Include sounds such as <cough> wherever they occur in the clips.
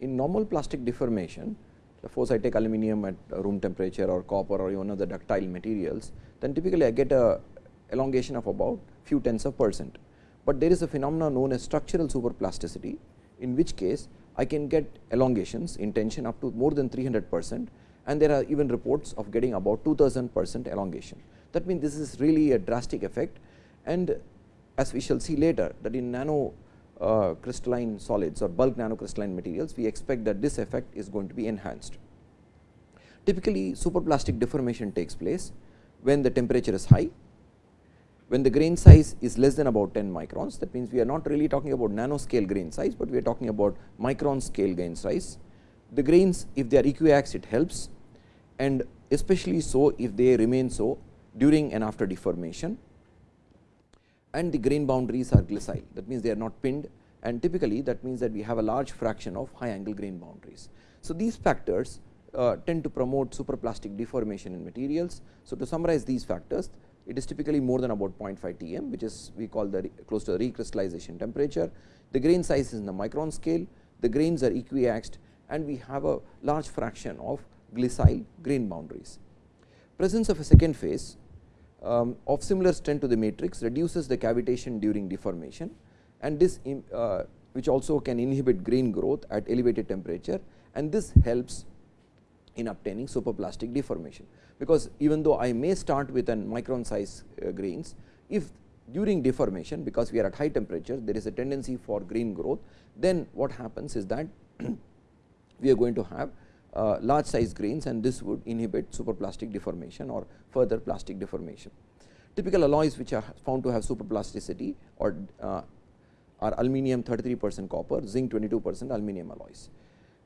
in normal plastic deformation, suppose I take aluminum at room temperature or copper or even other ductile materials, then typically I get a elongation of about few tens of percent. But there is a phenomenon known as structural superplasticity, in which case I can get elongations in tension up to more than 300 percent and there are even reports of getting about 2000 percent elongation. That means, this is really a drastic effect and as we shall see later that in nano uh, crystalline solids or bulk nanocrystalline materials, we expect that this effect is going to be enhanced. Typically, superplastic deformation takes place when the temperature is high, when the grain size is less than about 10 microns. That means, we are not really talking about nanoscale grain size, but we are talking about micron scale grain size. The grains if they are equiaxed it helps and especially so if they remain so during and after deformation and the grain boundaries are glissile that means they are not pinned and typically that means that we have a large fraction of high angle grain boundaries. So, these factors uh, tend to promote superplastic deformation in materials. So, to summarize these factors it is typically more than about 0.5 Tm which is we call the close to the recrystallization temperature. The grain size is in the micron scale, the grains are equiaxed and we have a large fraction of glissile grain boundaries. Presence of a second phase um, of similar strength to the matrix reduces the cavitation during deformation and this uh, which also can inhibit grain growth at elevated temperature and this helps in obtaining superplastic deformation. Because even though I may start with an micron size uh, grains, if during deformation because we are at high temperature there is a tendency for grain growth, then what happens is that <clears throat> we are going to have uh, large size grains and this would inhibit superplastic deformation or further plastic deformation. Typical alloys which are found to have superplasticity or uh, are aluminum 33 percent copper, zinc 22 percent aluminum alloys.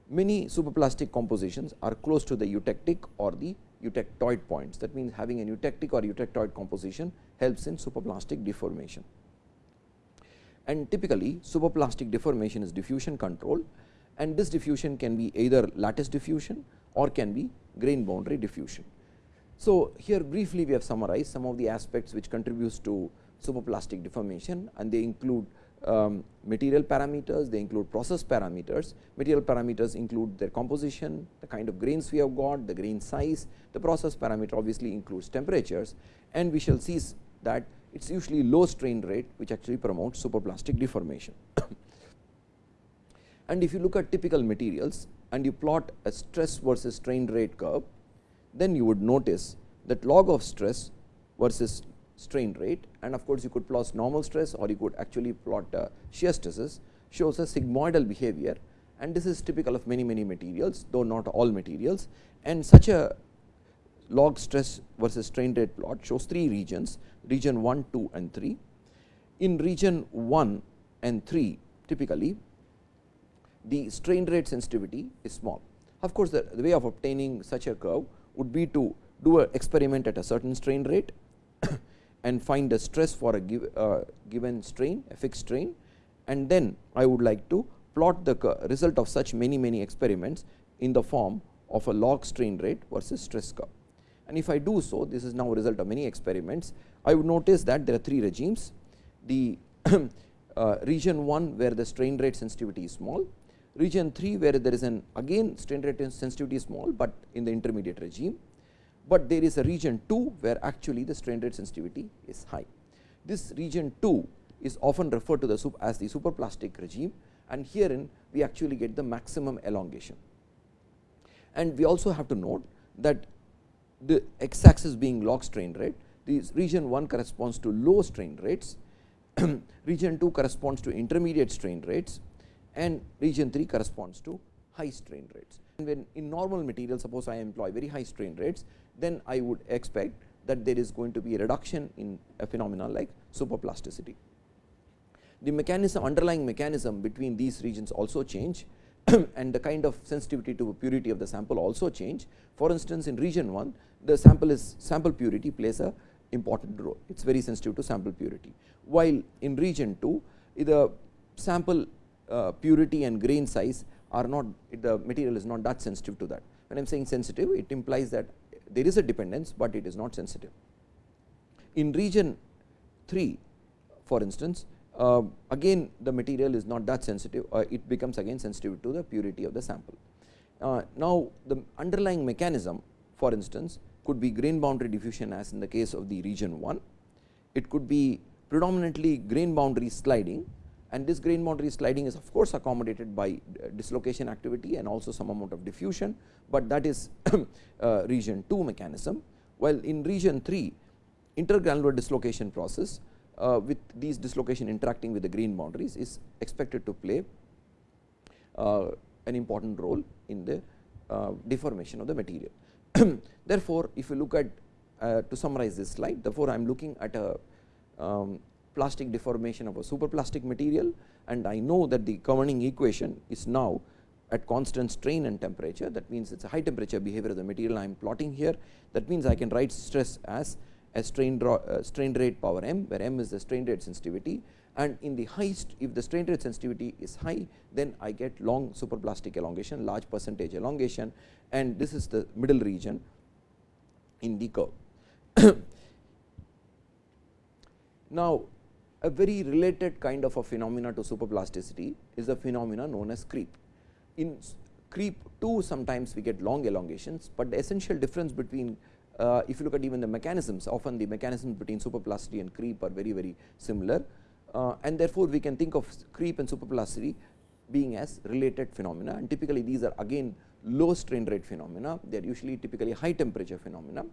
Many superplastic compositions are close to the eutectic or the eutectoid points. That means, having an eutectic or eutectoid composition helps in superplastic deformation. And typically, superplastic deformation is diffusion controlled and this diffusion can be either lattice diffusion or can be grain boundary diffusion. So, here briefly we have summarized some of the aspects which contributes to superplastic deformation and they include um, material parameters, they include process parameters. Material parameters include their composition, the kind of grains we have got, the grain size, the process parameter obviously includes temperatures and we shall see that it is usually low strain rate which actually promotes superplastic deformation. <coughs> And if you look at typical materials and you plot a stress versus strain rate curve, then you would notice that log of stress versus strain rate and of course, you could plot normal stress or you could actually plot uh, shear stresses shows a sigmoidal behavior and this is typical of many many materials though not all materials and such a log stress versus strain rate plot shows three regions region 1, 2 and 3. In region 1 and 3 typically the strain rate sensitivity is small. Of course, the, the way of obtaining such a curve would be to do an experiment at a certain strain rate <coughs> and find the stress for a give, uh, given strain a fixed strain and then I would like to plot the result of such many many experiments in the form of a log strain rate versus stress curve. And if I do so this is now a result of many experiments I would notice that there are three regimes the <coughs> uh, region 1 where the strain rate sensitivity is small region 3 where there is an again strain rate sensitivity is small, but in the intermediate regime, but there is a region 2 where actually the strain rate sensitivity is high. This region 2 is often referred to the as the superplastic regime and herein we actually get the maximum elongation. And we also have to note that the x axis being log strain rate, this region 1 corresponds to low strain rates, <clears throat> region 2 corresponds to intermediate strain rates and region 3 corresponds to high strain rates. And when in normal material suppose I employ very high strain rates, then I would expect that there is going to be a reduction in a phenomenon like superplasticity. The mechanism underlying mechanism between these regions also change <clears throat> and the kind of sensitivity to purity of the sample also change. For instance, in region 1 the sample is sample purity plays a important role, it is very sensitive to sample purity. While in region 2 the sample uh, purity and grain size are not the material is not that sensitive to that. When I am saying sensitive it implies that there is a dependence, but it is not sensitive. In region 3 for instance uh, again the material is not that sensitive uh, it becomes again sensitive to the purity of the sample. Uh, now, the underlying mechanism for instance could be grain boundary diffusion as in the case of the region 1. It could be predominantly grain boundary sliding and this grain boundary sliding is of course accommodated by uh, dislocation activity and also some amount of diffusion, but that is <coughs> uh, region 2 mechanism. While in region 3 intergranular dislocation process uh, with these dislocation interacting with the grain boundaries is expected to play uh, an important role in the uh, deformation of the material. <coughs> therefore, if you look at uh, to summarize this slide, therefore, I am looking at a um, plastic deformation of a superplastic material and I know that the governing equation is now at constant strain and temperature. That means it is a high temperature behavior of the material I am plotting here. That means I can write stress as a strain, draw, uh, strain rate power m where m is the strain rate sensitivity. And in the highest if the strain rate sensitivity is high then I get long superplastic elongation large percentage elongation. And this is the middle region in the curve. <coughs> now, a very related kind of a phenomena to superplasticity is the phenomena known as creep. In creep too sometimes we get long elongations, but the essential difference between uh, if you look at even the mechanisms often the mechanisms between superplasticity and creep are very very similar uh, and therefore, we can think of creep and superplasticity being as related phenomena and typically these are again low strain rate phenomena they are usually typically high temperature phenomena,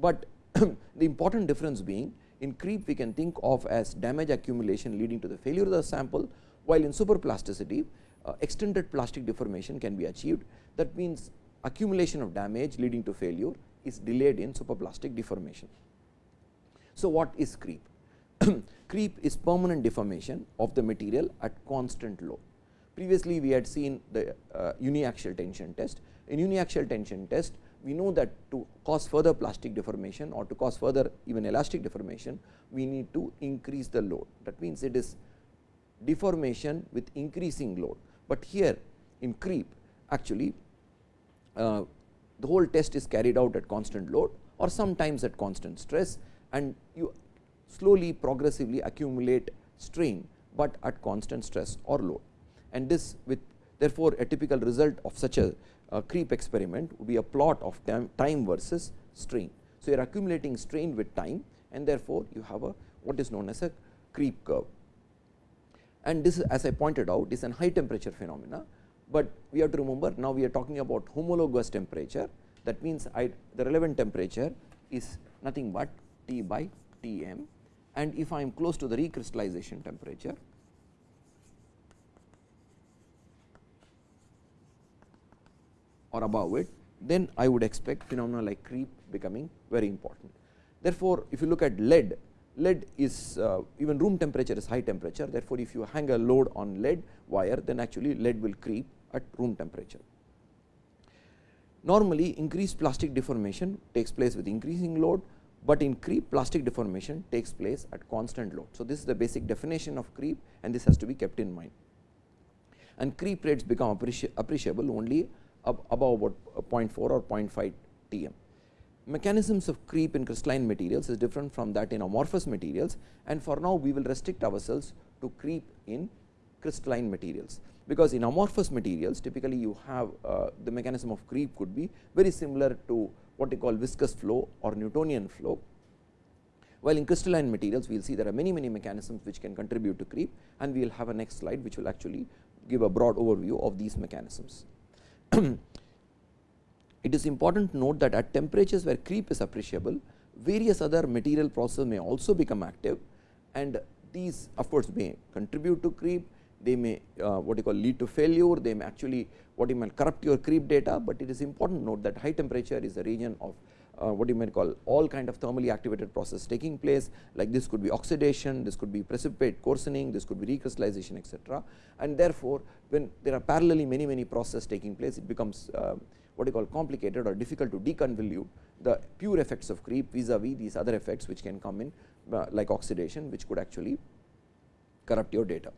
but <clears throat> the important difference being in creep we can think of as damage accumulation leading to the failure of the sample, while in superplasticity uh, extended plastic deformation can be achieved. That means, accumulation of damage leading to failure is delayed in superplastic deformation. So, what is creep? <clears throat> creep is permanent deformation of the material at constant load. Previously, we had seen the uh, uniaxial tension test. In uniaxial tension test, we know that to cause further plastic deformation or to cause further even elastic deformation, we need to increase the load. That means, it is deformation with increasing load, but here in creep actually uh, the whole test is carried out at constant load or sometimes at constant stress and you slowly progressively accumulate strain, but at constant stress or load. And this with therefore, a typical result of such a creep experiment would be a plot of time, versus strain. So, you are accumulating strain with time and therefore, you have a what is known as a creep curve. And this as I pointed out is an high temperature phenomena, but we have to remember now we are talking about homologous temperature that means, I, the relevant temperature is nothing but T by T m and if I am close to the recrystallization temperature or above it, then I would expect phenomena like creep becoming very important. Therefore, if you look at lead, lead is uh, even room temperature is high temperature. Therefore, if you hang a load on lead wire, then actually lead will creep at room temperature. Normally, increased plastic deformation takes place with increasing load, but in creep plastic deformation takes place at constant load. So, this is the basic definition of creep and this has to be kept in mind. And creep rates become appreciable only above about 0.4 or 0.5 Tm. Mechanisms of creep in crystalline materials is different from that in amorphous materials and for now we will restrict ourselves to creep in crystalline materials, because in amorphous materials typically you have uh, the mechanism of creep could be very similar to what we call viscous flow or Newtonian flow. While in crystalline materials we will see there are many many mechanisms which can contribute to creep and we will have a next slide which will actually give a broad overview of these mechanisms. It is important to note that at temperatures where creep is appreciable, various other material processes may also become active. And these of course, may contribute to creep, they may uh, what you call lead to failure, they may actually what you might corrupt your creep data, but it is important to note that high temperature is a region of uh, what you might call all kind of thermally activated process taking place like this could be oxidation, this could be precipitate coarsening, this could be recrystallization etc. And therefore, when there are parallelly many many processes taking place it becomes uh, what you call complicated or difficult to deconvolute the pure effects of creep vis-a-vis -vis these other effects which can come in uh, like oxidation which could actually corrupt your data.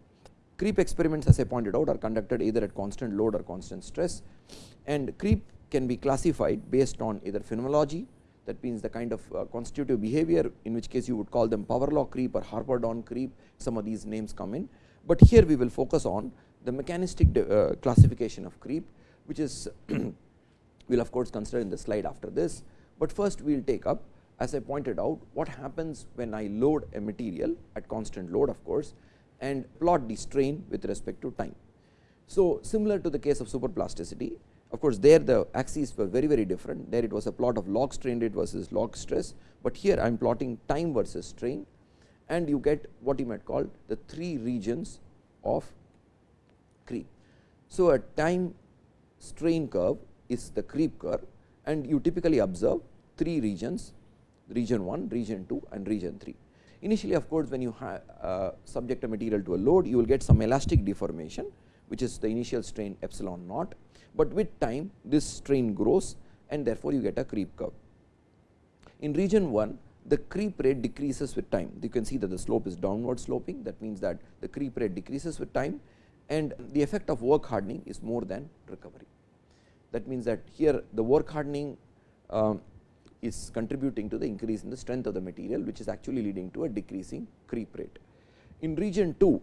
Creep experiments as I pointed out are conducted either at constant load or constant stress and creep can be classified based on either phenomenology, that means the kind of uh, constitutive behavior in which case you would call them power law creep or Harper Dorn creep some of these names come in, but here we will focus on the mechanistic uh, classification of creep which is <clears throat> we will of course consider in the slide after this, but first we will take up as I pointed out what happens when I load a material at constant load of course and plot the strain with respect to time. So, similar to the case of superplasticity of course, there the axes were very very different. There it was a plot of log strain rate versus log stress, but here I am plotting time versus strain. And you get what you might call the three regions of creep. So, a time strain curve is the creep curve. And you typically observe three regions region 1, region 2 and region 3. Initially of course, when you uh, subject a material to a load you will get some elastic deformation which is the initial strain epsilon naught, but with time this strain grows and therefore, you get a creep curve. In region 1 the creep rate decreases with time you can see that the slope is downward sloping that means that the creep rate decreases with time and the effect of work hardening is more than recovery. That means that here the work hardening um, is contributing to the increase in the strength of the material which is actually leading to a decreasing creep rate. In region 2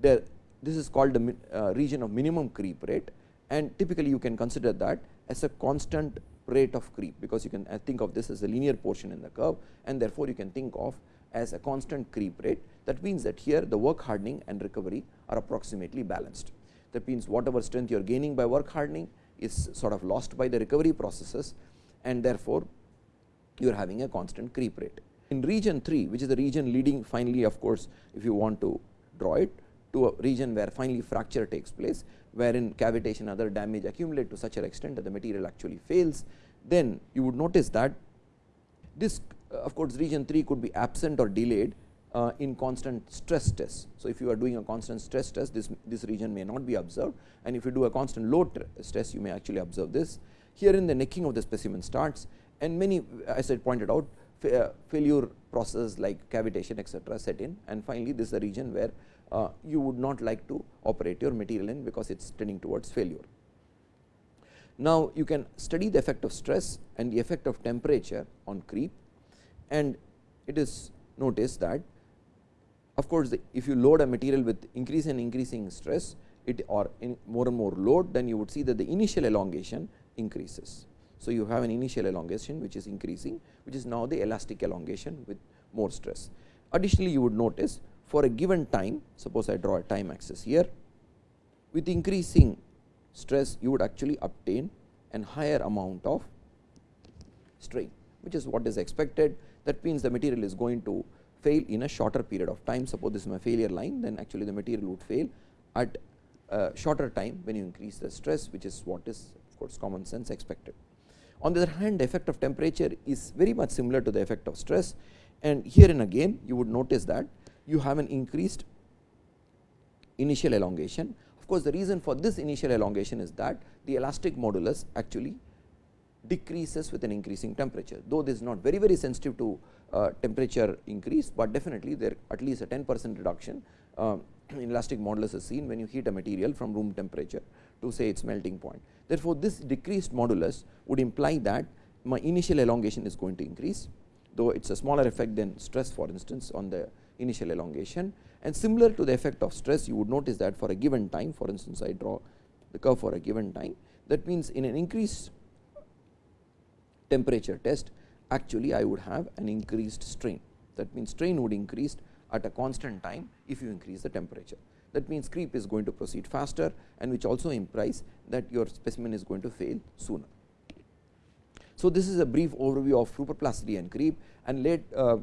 there this is called the uh, region of minimum creep rate and typically you can consider that as a constant rate of creep because you can uh, think of this as a linear portion in the curve and therefore, you can think of as a constant creep rate that means that here the work hardening and recovery are approximately balanced. That means, whatever strength you are gaining by work hardening is sort of lost by the recovery processes and therefore, you are having a constant creep rate. In region 3 which is the region leading finally of course, if you want to draw it to a region where finally fracture takes place wherein cavitation other damage accumulate to such an extent that the material actually fails, then you would notice that this uh, of course, region 3 could be absent or delayed uh, in constant stress test. So, if you are doing a constant stress test this, this region may not be observed and if you do a constant load stress you may actually observe this. Here in the necking of the specimen starts and many as I pointed out uh, failure processes like cavitation etcetera set in and finally, this is the region where uh, you would not like to operate your material in because it is tending towards failure. Now, you can study the effect of stress and the effect of temperature on creep and it is noticed that of course, if you load a material with increase and increasing stress it or in more and more load then you would see that the initial elongation increases. So, you have an initial elongation which is increasing which is now the elastic elongation with more stress. Additionally, you would notice for a given time suppose I draw a time axis here with increasing stress you would actually obtain an higher amount of strain which is what is expected. That means the material is going to fail in a shorter period of time. Suppose this is my failure line then actually the material would fail at a shorter time when you increase the stress which is what is of course common sense expected. On the other hand effect of temperature is very much similar to the effect of stress. And herein again you would notice that you have an increased initial elongation. Of course, the reason for this initial elongation is that the elastic modulus actually decreases with an increasing temperature, though this is not very very sensitive to uh, temperature increase, but definitely there at least a 10 percent reduction uh, in elastic modulus is seen when you heat a material from room temperature to say its melting point. Therefore, this decreased modulus would imply that my initial elongation is going to increase, though it is a smaller effect than stress for instance on the initial elongation. And similar to the effect of stress you would notice that for a given time for instance I draw the curve for a given time that means in an increased temperature test actually I would have an increased strain. That means strain would increase at a constant time if you increase the temperature. That means creep is going to proceed faster and which also implies that your specimen is going to fail sooner. So, this is a brief overview of superplasticity and creep and let uh,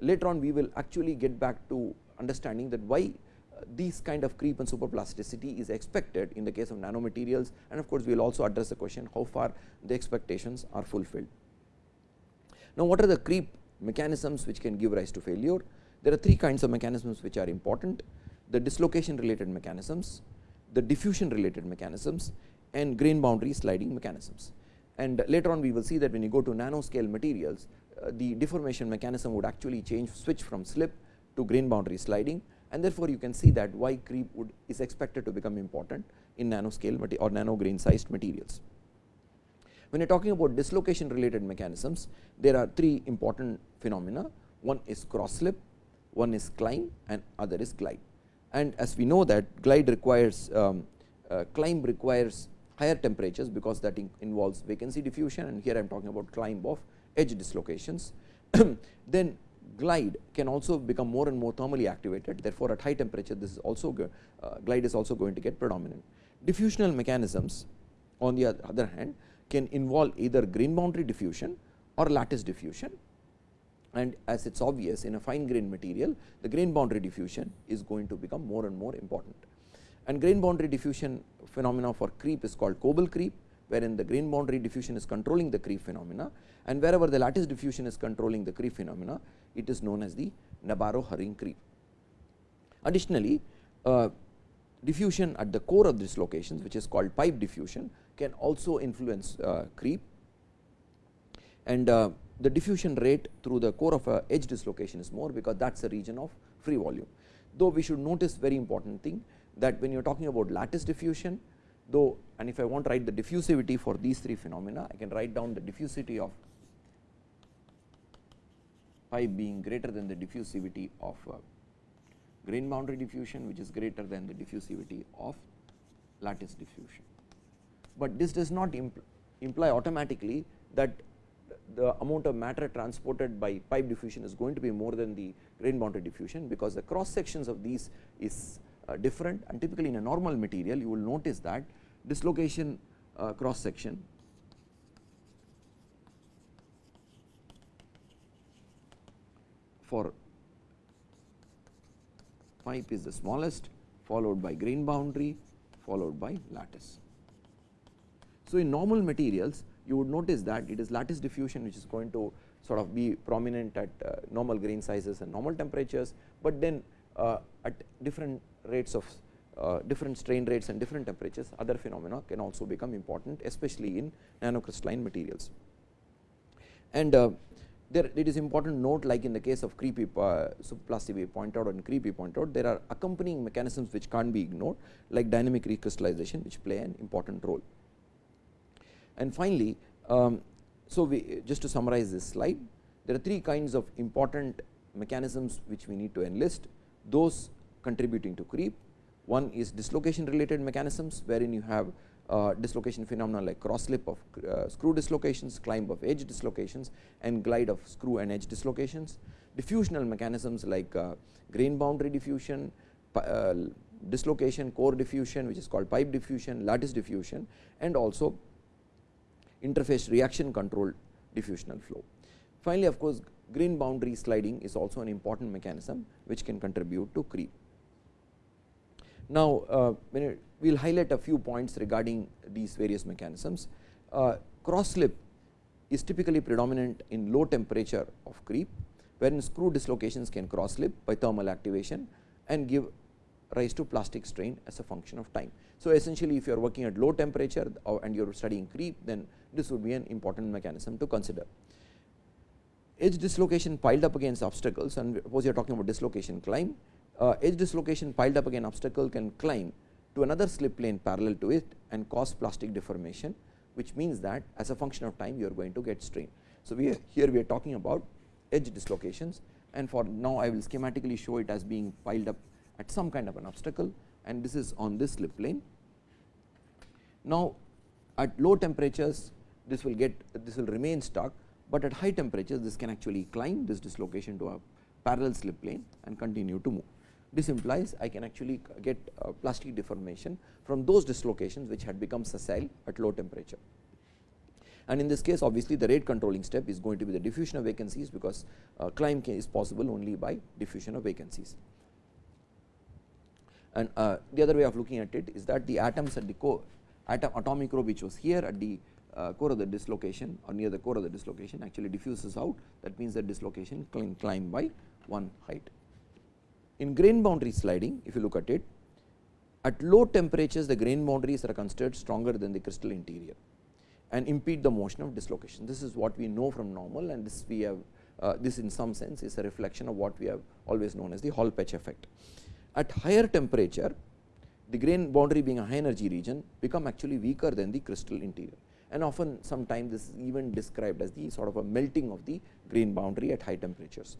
later on we will actually get back to understanding that why uh, these kind of creep and superplasticity is expected in the case of nanomaterials and of course, we will also address the question how far the expectations are fulfilled. Now, what are the creep mechanisms which can give rise to failure? There are three kinds of mechanisms which are important the dislocation related mechanisms, the diffusion related mechanisms and grain boundary sliding mechanisms. And later on we will see that when you go to nanoscale materials the deformation mechanism would actually change switch from slip to grain boundary sliding and therefore, you can see that why creep would is expected to become important in nanoscale or nano grain sized materials. When you are talking about dislocation related mechanisms, there are three important phenomena. One is cross slip, one is climb and other is glide. And as we know that glide requires um, uh, climb requires higher temperatures, because that in involves vacancy diffusion and here I am talking about climb of edge dislocations. <clears throat> then glide can also become more and more thermally activated. Therefore, at high temperature this is also uh, glide is also going to get predominant. Diffusional mechanisms on the other hand can involve either grain boundary diffusion or lattice diffusion and as it is obvious in a fine grain material the grain boundary diffusion is going to become more and more important. And grain boundary diffusion phenomena for creep is called Coble creep wherein the grain boundary diffusion is controlling the creep phenomena and wherever the lattice diffusion is controlling the creep phenomena it is known as the Nabarro Herring creep. Additionally, uh, diffusion at the core of dislocations which is called pipe diffusion can also influence uh, creep and uh, the diffusion rate through the core of a edge dislocation is more because that is a region of free volume. Though we should notice very important thing that when you are talking about lattice diffusion though and if I want to write the diffusivity for these three phenomena I can write down the diffusivity of pipe being greater than the diffusivity of uh, grain boundary diffusion which is greater than the diffusivity of lattice diffusion. But this does not impl imply automatically that the amount of matter transported by pipe diffusion is going to be more than the grain boundary diffusion, because the cross sections of these is uh, different and typically in a normal material you will notice that dislocation uh, cross section for pipe is the smallest followed by grain boundary followed by lattice. So, in normal materials you would notice that it is lattice diffusion which is going to sort of be prominent at uh, normal grain sizes and normal temperatures, but then uh, at different rates of uh, different strain rates and different temperatures other phenomena can also become important especially in nanocrystalline materials. And uh, there it is important note like in the case of creepy uh, we point out and creepy point out there are accompanying mechanisms which can't be ignored like dynamic recrystallization which play an important role. And finally, um, so we just to summarize this slide there are three kinds of important mechanisms which we need to enlist those contributing to creep. One is dislocation related mechanisms wherein you have uh, dislocation phenomena like cross slip of uh, screw dislocations, climb of edge dislocations and glide of screw and edge dislocations. Diffusional mechanisms like uh, grain boundary diffusion, uh, dislocation core diffusion which is called pipe diffusion, lattice diffusion and also interface reaction controlled diffusional flow. Finally, of course, grain boundary sliding is also an important mechanism which can contribute to creep. Now, uh, we will highlight a few points regarding these various mechanisms. Uh, cross slip is typically predominant in low temperature of creep, wherein screw dislocations can cross slip by thermal activation and give rise to plastic strain as a function of time. So, essentially if you are working at low temperature and you are studying creep, then this would be an important mechanism to consider edge dislocation piled up against obstacles and suppose you are talking about dislocation climb, uh, edge dislocation piled up against obstacle can climb to another slip plane parallel to it and cause plastic deformation, which means that as a function of time you are going to get strain. So, we here we are talking about edge dislocations and for now I will schematically show it as being piled up at some kind of an obstacle and this is on this slip plane. Now, at low temperatures this will get this will remain stuck but at high temperatures this can actually climb this dislocation to a parallel slip plane and continue to move. This implies I can actually get plastic deformation from those dislocations which had become sessile at low temperature. And in this case obviously the rate controlling step is going to be the diffusion of vacancies because uh, climb is possible only by diffusion of vacancies. And uh, the other way of looking at it is that the atoms at the core atom atomic row which was here at the uh, core of the dislocation or near the core of the dislocation actually diffuses out that means that dislocation can climb by one height. In grain boundary sliding if you look at it at low temperatures the grain boundaries are considered stronger than the crystal interior and impede the motion of dislocation. This is what we know from normal and this we have uh, this in some sense is a reflection of what we have always known as the Hall Petch effect. At higher temperature the grain boundary being a high energy region become actually weaker than the crystal interior and often sometimes this is even described as the sort of a melting of the grain boundary at high temperatures.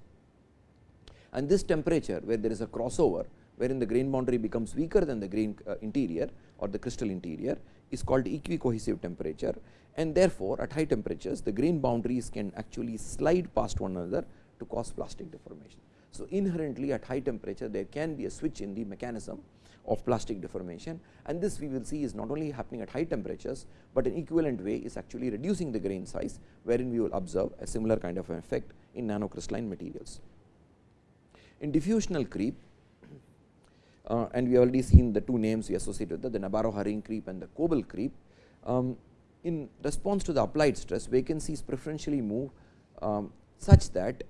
And this temperature where there is a crossover wherein the grain boundary becomes weaker than the grain uh, interior or the crystal interior is called equicohesive temperature and therefore, at high temperatures the grain boundaries can actually slide past one another to cause plastic deformation. So, inherently at high temperature there can be a switch in the mechanism of plastic deformation and this we will see is not only happening at high temperatures, but an equivalent way is actually reducing the grain size wherein we will observe a similar kind of an effect in nanocrystalline materials. In diffusional creep uh, and we have already seen the two names we associate with that, the Nabarro-Herring creep and the Coble creep. Um, in response to the applied stress, vacancies preferentially move um, such that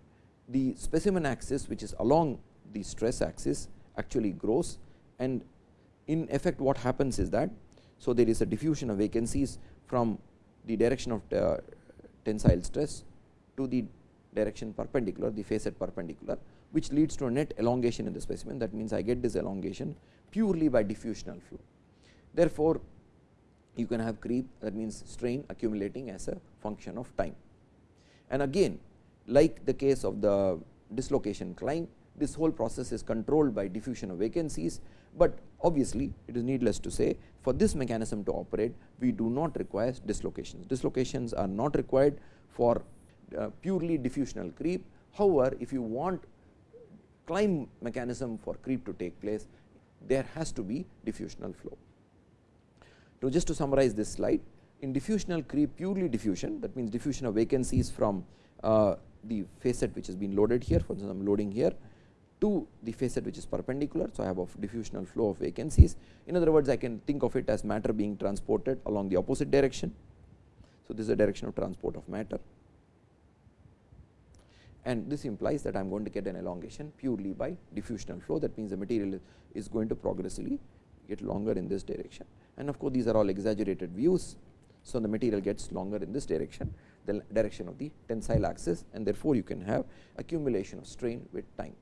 the specimen axis which is along the stress axis actually grows and in effect what happens is that. So, there is a diffusion of vacancies from the direction of uh, tensile stress to the direction perpendicular the facet perpendicular which leads to a net elongation in the specimen that means I get this elongation purely by diffusional flow. Therefore, you can have creep that means strain accumulating as a function of time. And again like the case of the dislocation climb this whole process is controlled by diffusion of vacancies, but obviously it is needless to say for this mechanism to operate we do not require dislocations. Dislocations are not required for uh, purely diffusional creep. However, if you want climb mechanism for creep to take place, there has to be diffusional flow. So, just to summarize this slide, in diffusional creep purely diffusion that means diffusion of vacancies from uh, the facet which has been loaded here for instance I am loading here to the facet which is perpendicular. So, I have a diffusional flow of vacancies in other words I can think of it as matter being transported along the opposite direction. So, this is the direction of transport of matter and this implies that I am going to get an elongation purely by diffusional flow that means the material is going to progressively get longer in this direction and of course, these are all exaggerated views. So, the material gets longer in this direction the direction of the tensile axis and therefore, you can have accumulation of strain with time.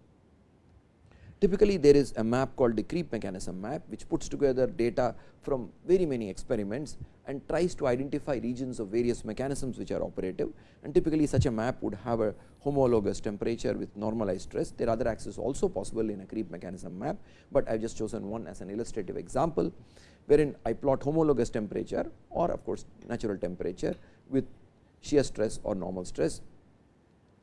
Typically, there is a map called the creep mechanism map, which puts together data from very many experiments and tries to identify regions of various mechanisms which are operative. And typically, such a map would have a homologous temperature with normalized stress. There are other axes also possible in a creep mechanism map, but I have just chosen one as an illustrative example, wherein I plot homologous temperature or of course, natural temperature with shear stress or normal stress.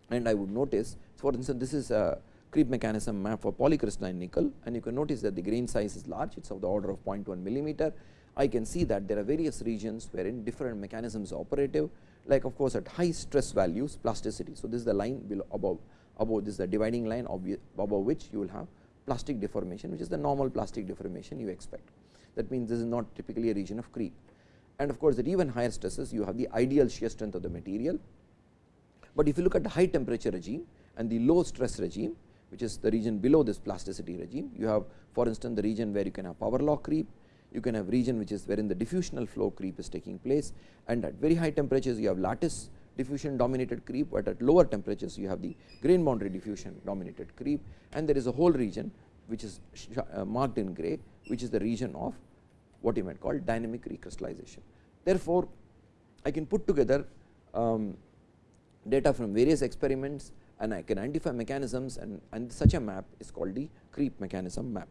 And I would notice, for instance, this is a creep mechanism map for polycrystalline nickel and you can notice that the grain size is large it is of the order of 0.1 millimeter. I can see that there are various regions wherein different mechanisms are operative like of course, at high stress values plasticity. So, this is the line below above above this is the dividing line above which you will have plastic deformation which is the normal plastic deformation you expect. That means, this is not typically a region of creep and of course, at even higher stresses you have the ideal shear strength of the material. But if you look at the high temperature regime and the low stress regime which is the region below this plasticity regime. You have for instance, the region where you can have power law creep, you can have region which is wherein the diffusional flow creep is taking place and at very high temperatures you have lattice diffusion dominated creep, but at lower temperatures you have the grain boundary diffusion dominated creep and there is a whole region which is uh, marked in gray which is the region of what you might call dynamic recrystallization. Therefore, I can put together um, data from various experiments and I can identify mechanisms and, and such a map is called the creep mechanism map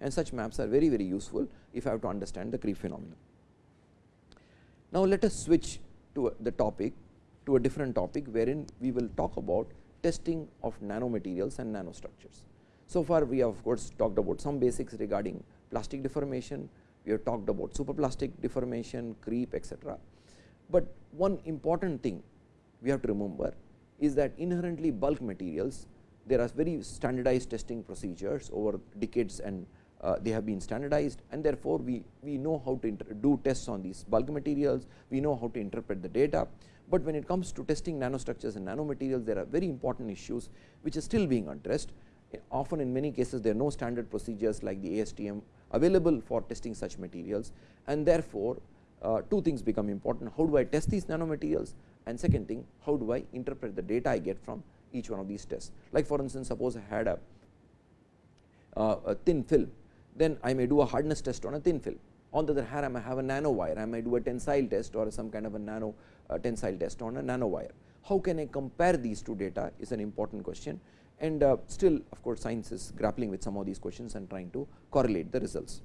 and such maps are very very useful if I have to understand the creep phenomenon. Now, let us switch to the topic to a different topic wherein we will talk about testing of nanomaterials and nanostructures. So far we have of course talked about some basics regarding plastic deformation, we have talked about superplastic deformation, creep etc. But one important thing we have to remember is that inherently bulk materials there are very standardized testing procedures over decades and uh, they have been standardized and therefore, we, we know how to do tests on these bulk materials, we know how to interpret the data. But when it comes to testing nanostructures and nanomaterials, there are very important issues which are still being addressed. Often in many cases, there are no standard procedures like the ASTM available for testing such materials and therefore, uh, two things become important. How do I test these nanomaterials and second thing how do I interpret the data I get from each one of these tests. Like for instance, suppose I had a, uh, a thin film then I may do a hardness test on a thin film On the other hand, I may have a nano wire, I may do a tensile test or some kind of a nano uh, tensile test on a nano wire. How can I compare these two data is an important question and uh, still of course, science is grappling with some of these questions and trying to correlate the results.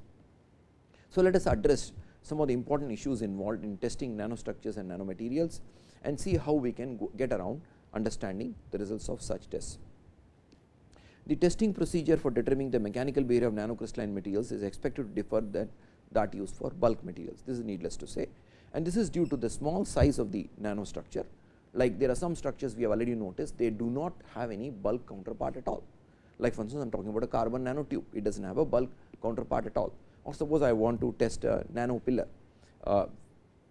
So, let us address some of the important issues involved in testing nanostructures and nanomaterials and see how we can get around understanding the results of such tests. The testing procedure for determining the mechanical behavior of nanocrystalline materials is expected to differ than that used for bulk materials. This is needless to say and this is due to the small size of the nanostructure like there are some structures we have already noticed they do not have any bulk counterpart at all. Like for instance, I am talking about a carbon nanotube it does not have a bulk counterpart at all or suppose I want to test a nano pillar uh,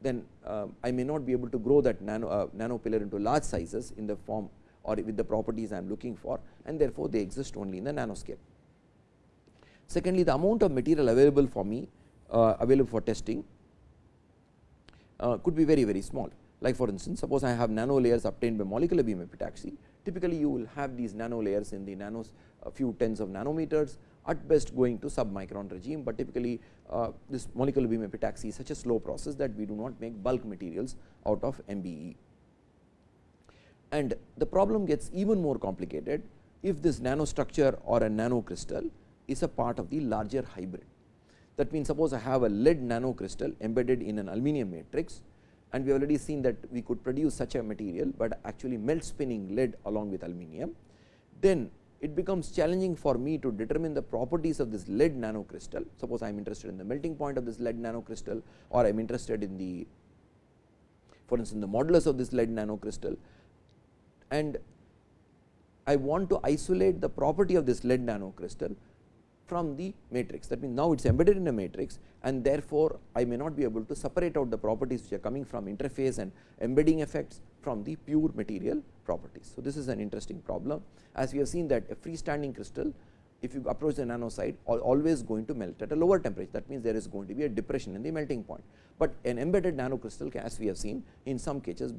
then uh, I may not be able to grow that nano, uh, nano pillar into large sizes in the form or with the properties I am looking for and therefore, they exist only in the nanoscale. Secondly, the amount of material available for me uh, available for testing uh, could be very very small. Like for instance, suppose I have nano layers obtained by molecular beam epitaxy, typically you will have these nano layers in the nanos a few tens of nanometers at best going to submicron regime, but typically uh, this molecular beam epitaxy is such a slow process that we do not make bulk materials out of MBE. And the problem gets even more complicated if this nanostructure or a nanocrystal is a part of the larger hybrid. That means, suppose I have a lead nanocrystal embedded in an aluminum matrix and we have already seen that we could produce such a material, but actually melt spinning lead along with aluminum. Then it becomes challenging for me to determine the properties of this lead nanocrystal. Suppose I am interested in the melting point of this lead nanocrystal or I am interested in the for instance, the modulus of this lead nanocrystal and I want to isolate the property of this lead nanocrystal from the matrix. That means, now it is embedded in a matrix and therefore, I may not be able to separate out the properties which are coming from interface and embedding effects from the pure material properties. So, this is an interesting problem as we have seen that a freestanding crystal if you approach the nano side always going to melt at a lower temperature that means there is going to be a depression in the melting point, but an embedded nano crystal as we have seen in some cases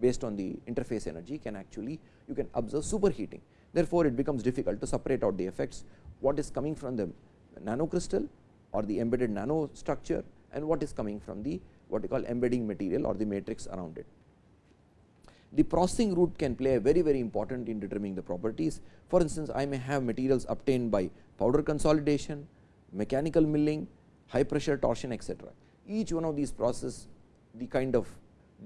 based on the interface energy can actually you can observe superheating. Therefore, it becomes difficult to separate out the effects what is coming from the nano crystal or the embedded nano structure and what is coming from the what we call embedding material or the matrix around it. The processing route can play a very very important in determining the properties. For instance, I may have materials obtained by powder consolidation, mechanical milling, high pressure torsion etc. Each one of these processes the kind of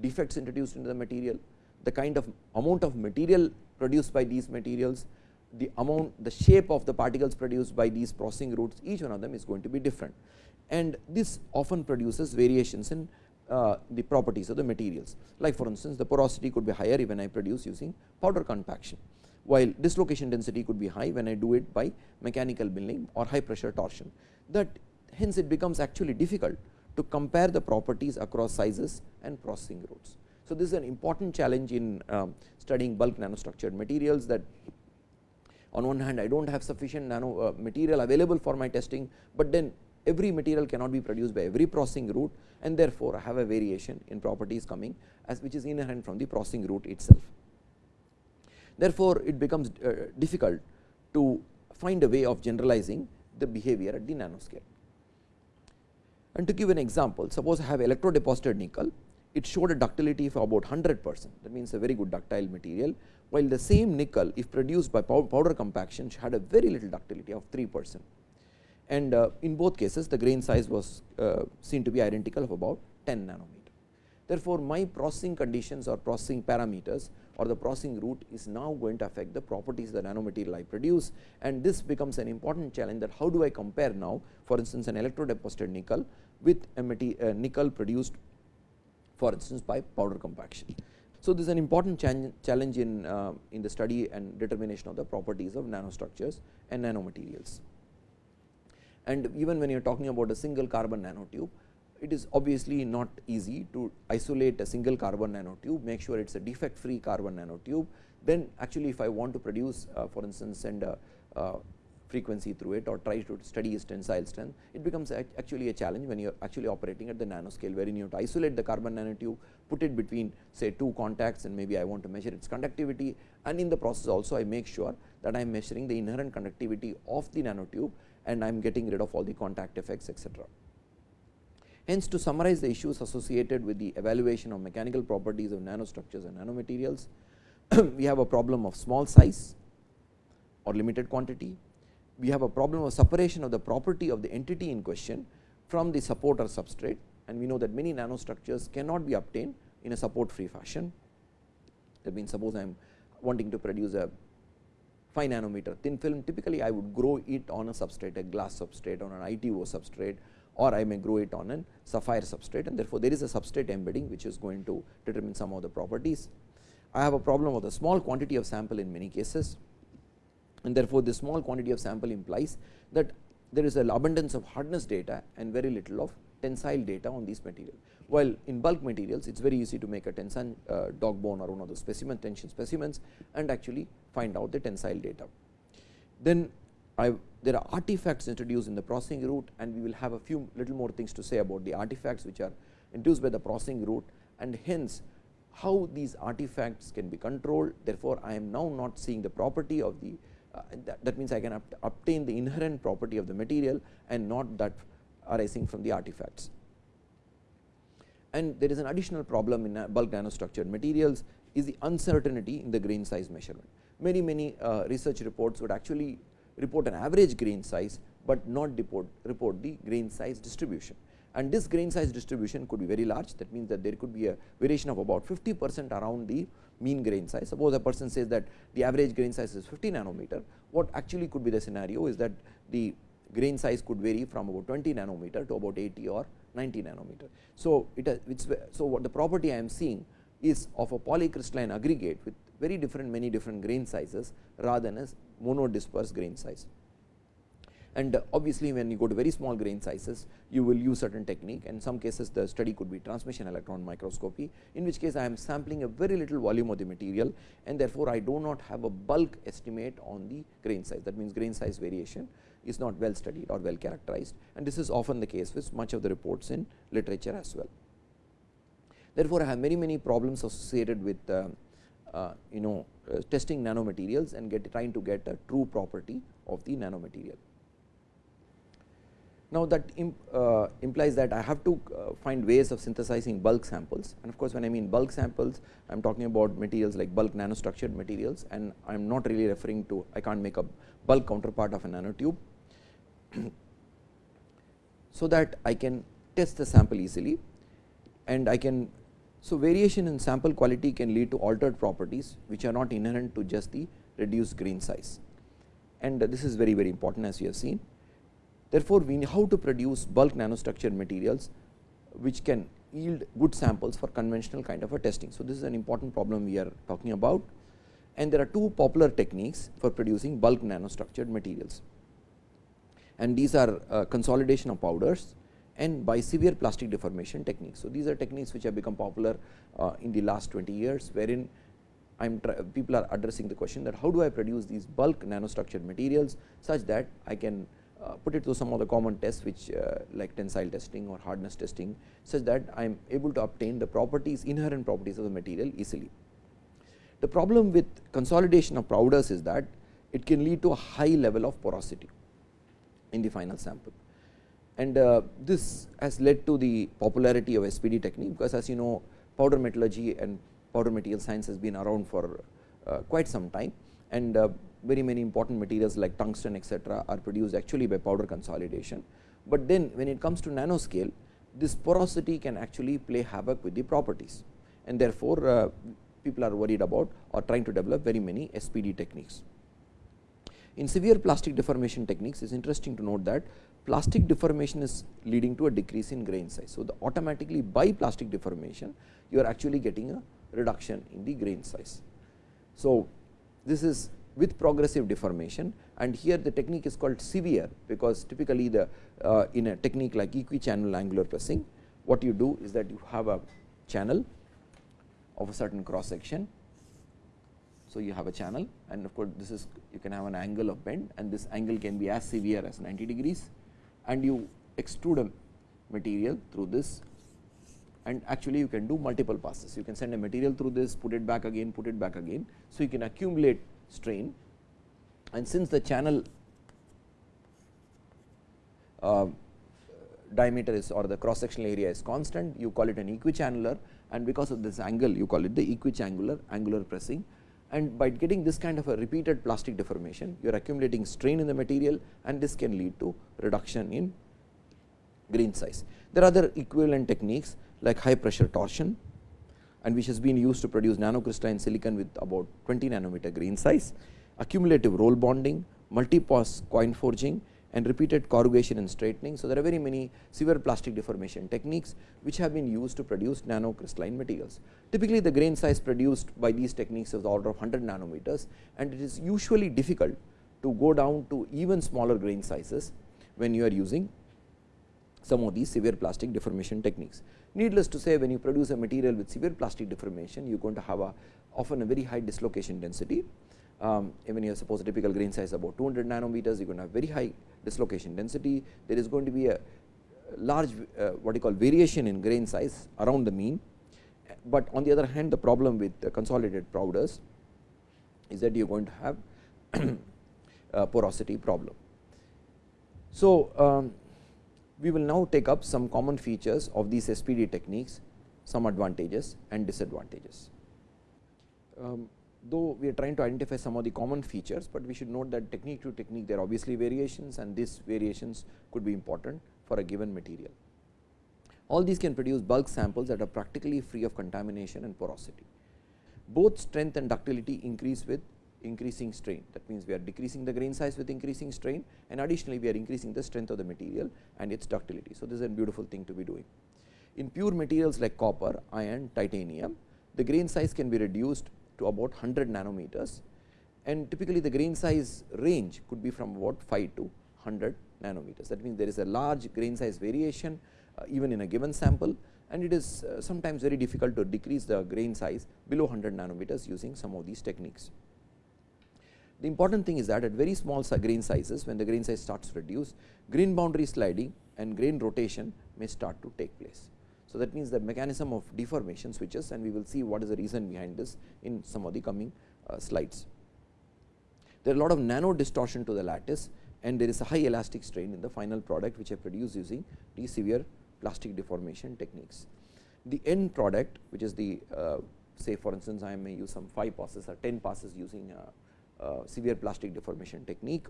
defects introduced into the material, the kind of amount of material produced by these materials, the amount the shape of the particles produced by these processing routes each one of them is going to be different and this often produces variations in uh, the properties of the materials. Like for instance, the porosity could be higher when I produce using powder compaction, while dislocation density could be high when I do it by mechanical milling or high pressure torsion. That hence, it becomes actually difficult to compare the properties across sizes and processing routes. So, this is an important challenge in um, studying bulk nanostructured materials that on one hand I do not have sufficient nano uh, material available for my testing, but then every material cannot be produced by every processing route and therefore, I have a variation in properties coming as which is inherent from the processing route itself. Therefore, it becomes uh, difficult to find a way of generalizing the behavior at the nanoscale. And to give an example, suppose I have electrodeposited nickel, it showed a ductility of about 100 percent. That means a very good ductile material, while the same nickel if produced by powder compaction had a very little ductility of 3 percent. And uh, in both cases the grain size was uh, seen to be identical of about 10 nanometer. Therefore, my processing conditions or processing parameters or the processing route is now going to affect the properties of the nanomaterial I produce. And this becomes an important challenge that how do I compare now for instance an electrodeposited nickel with a, a nickel produced for instance by powder compaction. So, this is an important challenge in, uh, in the study and determination of the properties of nanostructures and nanomaterials. And even when you are talking about a single carbon nanotube, it is obviously not easy to isolate a single carbon nanotube, make sure it is a defect free carbon nanotube. Then actually if I want to produce uh, for instance, send a uh, frequency through it or try to study its tensile strength, it becomes actually a challenge when you are actually operating at the nanoscale wherein you have to isolate the carbon nanotube, put it between say two contacts and maybe I want to measure its conductivity and in the process also I make sure that I am measuring the inherent conductivity of the nanotube and I am getting rid of all the contact effects etc. Hence, to summarize the issues associated with the evaluation of mechanical properties of nanostructures and nanomaterials, <clears throat> we have a problem of small size or limited quantity. We have a problem of separation of the property of the entity in question from the support or substrate and we know that many nanostructures cannot be obtained in a support free fashion. That means, suppose I am wanting to produce a 5 nanometer thin film typically I would grow it on a substrate a glass substrate on an ITO substrate or I may grow it on a sapphire substrate and therefore, there is a substrate embedding which is going to determine some of the properties. I have a problem of the small quantity of sample in many cases and therefore, the small quantity of sample implies that there is an abundance of hardness data and very little of tensile data on these material. While in bulk materials it is very easy to make a tensile uh, dog bone or one of the specimen tension specimens and actually find out the tensile data. Then I, there are artifacts introduced in the processing route and we will have a few little more things to say about the artifacts which are induced by the processing route and hence how these artifacts can be controlled. Therefore, I am now not seeing the property of the that, that, means I can obtain the inherent property of the material and not that arising from the artifacts. And there is an additional problem in bulk nanostructured materials is the uncertainty in the grain size measurement. Many, many uh, research reports would actually report an average grain size, but not report, report the grain size distribution. And this grain size distribution could be very large that means that there could be a variation of about 50 percent around the mean grain size. Suppose a person says that the average grain size is 50 nanometer, what actually could be the scenario is that the grain size could vary from about 20 nanometer to about 80 or 90 nanometer. So, it uh, has, uh, so what the property I am seeing is of a polycrystalline aggregate with very different many different grain sizes rather than a monodisperse grain size. And obviously, when you go to very small grain sizes, you will use certain technique and some cases the study could be transmission electron microscopy, in which case I am sampling a very little volume of the material and therefore, I do not have a bulk estimate on the grain size that means grain size variation is not well studied or well characterized and this is often the case with much of the reports in literature as well. Therefore, I have many many problems associated with uh, uh, you know uh, testing nanomaterials and get trying to get a true property of the nanomaterial. Now, that imp, uh, implies that I have to uh, find ways of synthesizing bulk samples. And of course, when I mean bulk samples I am talking about materials like bulk nanostructured materials. And I am not really referring to I can't make a bulk counterpart of a nanotube. <clears throat> so that I can test the sample easily. And I can so variation in sample quality can lead to altered properties which are not inherent to just the reduced grain size. And this is very very important as you have seen Therefore, we know how to produce bulk nanostructured materials which can yield good samples for conventional kind of a testing. So, this is an important problem we are talking about and there are two popular techniques for producing bulk nanostructured materials and these are uh, consolidation of powders and by severe plastic deformation techniques. So, these are techniques which have become popular uh, in the last 20 years wherein I am people are addressing the question that how do I produce these bulk nanostructured materials such that I can put it to some of the common tests which uh, like tensile testing or hardness testing such that I am able to obtain the properties inherent properties of the material easily. The problem with consolidation of powders is that it can lead to a high level of porosity in the final sample and uh, this has led to the popularity of SPD technique because as you know powder metallurgy and powder material science has been around for uh, quite some time and uh, very many important materials like tungsten etc., are produced actually by powder consolidation. But then when it comes to nanoscale this porosity can actually play havoc with the properties and therefore, uh, people are worried about or trying to develop very many SPD techniques. In severe plastic deformation techniques it is interesting to note that plastic deformation is leading to a decrease in grain size. So, the automatically by plastic deformation you are actually getting a reduction in the grain size. So, this is with progressive deformation and here the technique is called severe because typically the uh, in a technique like equi-channel angular pressing what you do is that you have a channel of a certain cross section. So, you have a channel and of course, this is you can have an angle of bend and this angle can be as severe as 90 degrees and you extrude a material through this and actually you can do multiple passes. You can send a material through this, put it back again, put it back again. So, you can accumulate strain. And since the channel uh, diameter is or the cross sectional area is constant you call it an equichannular and because of this angle you call it the equichangular angular pressing. And by getting this kind of a repeated plastic deformation you are accumulating strain in the material. And this can lead to reduction in grain size. There are other equivalent techniques like high pressure torsion and which has been used to produce nanocrystalline silicon with about 20 nanometer grain size, accumulative roll bonding, multi-pass coin forging and repeated corrugation and straightening. So, there are very many severe plastic deformation techniques which have been used to produce nanocrystalline materials. Typically, the grain size produced by these techniques is the order of 100 nanometers and it is usually difficult to go down to even smaller grain sizes when you are using some of these severe plastic deformation techniques. Needless to say when you produce a material with severe plastic deformation you are going to have a often a very high dislocation density. Um, even you suppose a typical grain size about 200 nanometers you are going to have very high dislocation density. There is going to be a large uh, what you call variation in grain size around the mean, but on the other hand the problem with consolidated powders is that you are going to have <clears throat> porosity problem. So, um, we will now take up some common features of these SPD techniques, some advantages and disadvantages. Um, though we are trying to identify some of the common features, but we should note that technique to technique there are obviously variations and these variations could be important for a given material. All these can produce bulk samples that are practically free of contamination and porosity. Both strength and ductility increase with increasing strain. That means, we are decreasing the grain size with increasing strain and additionally we are increasing the strength of the material and its ductility. So, this is a beautiful thing to be doing. In pure materials like copper, iron, titanium, the grain size can be reduced to about 100 nanometers and typically the grain size range could be from about 5 to 100 nanometers. That means, there is a large grain size variation uh, even in a given sample and it is uh, sometimes very difficult to decrease the grain size below 100 nanometers using some of these techniques. The important thing is that at very small grain sizes when the grain size starts to reduce grain boundary sliding and grain rotation may start to take place. So, that means the mechanism of deformation switches and we will see what is the reason behind this in some of the coming uh, slides. There are a lot of nano distortion to the lattice and there is a high elastic strain in the final product which I produce using these severe plastic deformation techniques. The end product which is the uh, say for instance, I may use some 5 passes or 10 passes using uh, Uh, severe plastic deformation technique.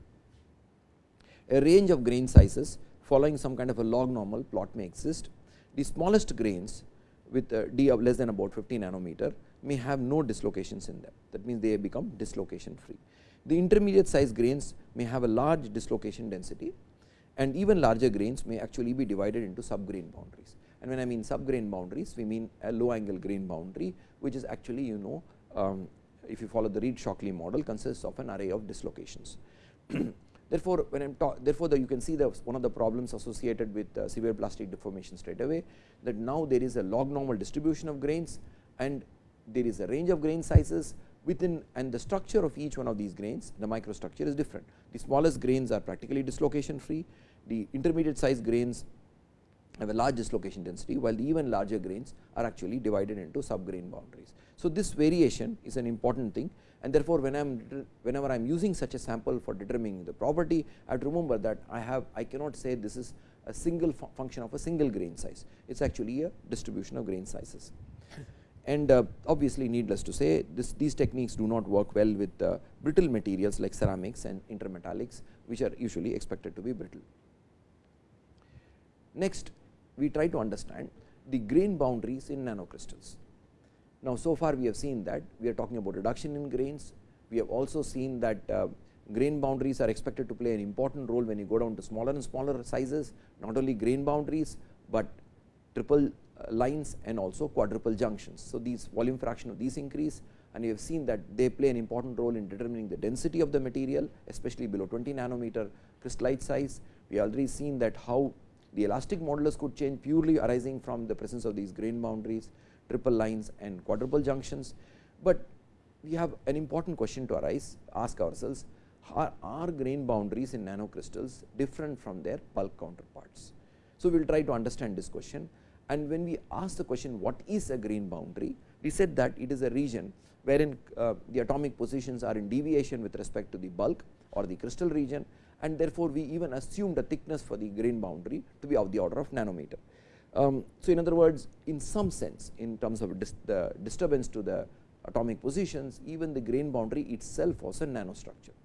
A range of grain sizes following some kind of a log normal plot may exist. The smallest grains with a d of less than about 50 nanometer may have no dislocations in them that means, they become dislocation free. The intermediate size grains may have a large dislocation density and even larger grains may actually be divided into sub grain boundaries. And when I mean sub grain boundaries, we mean a low angle grain boundary, which is actually you know um, if you follow the Read-Shockley model consists of an array of dislocations. <clears throat> therefore, when I am therefore, the, you can see the one of the problems associated with uh, severe plastic deformation straight away that now there is a log normal distribution of grains and there is a range of grain sizes within and the structure of each one of these grains the microstructure is different. The smallest grains are practically dislocation free, the intermediate size grains have a large dislocation density, while the even larger grains are actually divided into sub grain boundaries. So, this variation is an important thing and therefore, when I am whenever I am using such a sample for determining the property, I have to remember that I have I cannot say this is a single fu function of a single grain size, it is actually a distribution of grain sizes. And uh, obviously, needless to say this, these techniques do not work well with uh, brittle materials like ceramics and intermetallics, which are usually expected to be brittle. Next, we try to understand the grain boundaries in nanocrystals. Now, so far we have seen that we are talking about reduction in grains. We have also seen that uh, grain boundaries are expected to play an important role when you go down to smaller and smaller sizes, not only grain boundaries, but triple uh, lines and also quadruple junctions. So, these volume fraction of these increase and you have seen that they play an important role in determining the density of the material especially below 20 nanometer crystallite size. We already seen that how the elastic modulus could change purely arising from the presence of these grain boundaries, triple lines and quadruple junctions. But we have an important question to arise ask ourselves are, are grain boundaries in nanocrystals different from their bulk counterparts. So, we will try to understand this question and when we ask the question what is a grain boundary, we said that it is a region wherein uh, the atomic positions are in deviation with respect to the bulk or the crystal region and therefore, we even assume the thickness for the grain boundary to be of the order of nanometer. Um, so, in other words in some sense in terms of dis the disturbance to the atomic positions even the grain boundary itself was a nanostructure.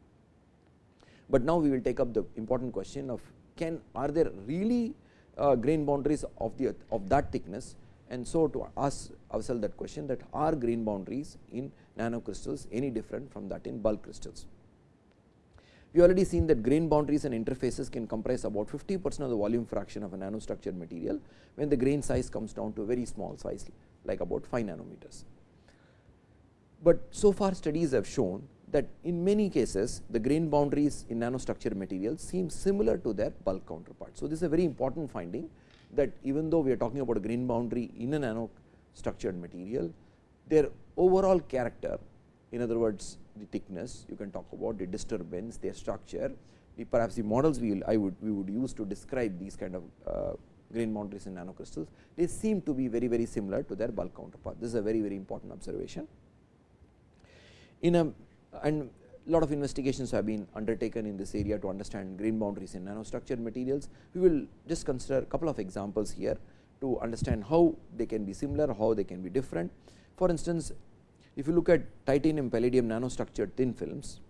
But now we will take up the important question of can are there really uh, grain boundaries of the of that thickness and so to ask ourselves that question that are grain boundaries in nanocrystals any different from that in bulk crystals. We already seen that grain boundaries and interfaces can comprise about 50 percent of the volume fraction of a nanostructured material, when the grain size comes down to a very small size like about 5 nanometers. But so far studies have shown that in many cases the grain boundaries in nanostructured materials seem similar to their bulk counterparts. So, this is a very important finding that even though we are talking about a grain boundary in a nanostructured material, their overall character in other words the thickness, you can talk about the disturbance, their structure, the perhaps the models we will I would we would use to describe these kind of uh, grain boundaries in nanocrystals, they seem to be very very similar to their bulk counterpart. This is a very very important observation. In a and lot of investigations have been undertaken in this area to understand grain boundaries in nanostructured materials. We will just consider a couple of examples here to understand how they can be similar, how they can be different. For instance, if you look at titanium palladium nanostructured thin films,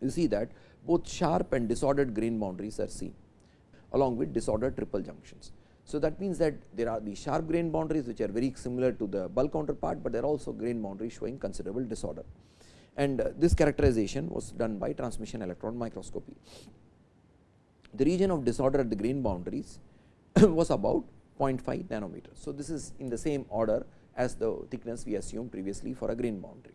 you see that both sharp and disordered grain boundaries are seen along with disordered triple junctions. So, that means that there are the sharp grain boundaries which are very similar to the bulk counterpart, but there are also grain boundaries showing considerable disorder and uh, this characterization was done by transmission electron microscopy. The region of disorder at the grain boundaries <coughs> was about 0.5 nanometer. So, this is in the same order as the thickness we assumed previously for a grain boundary.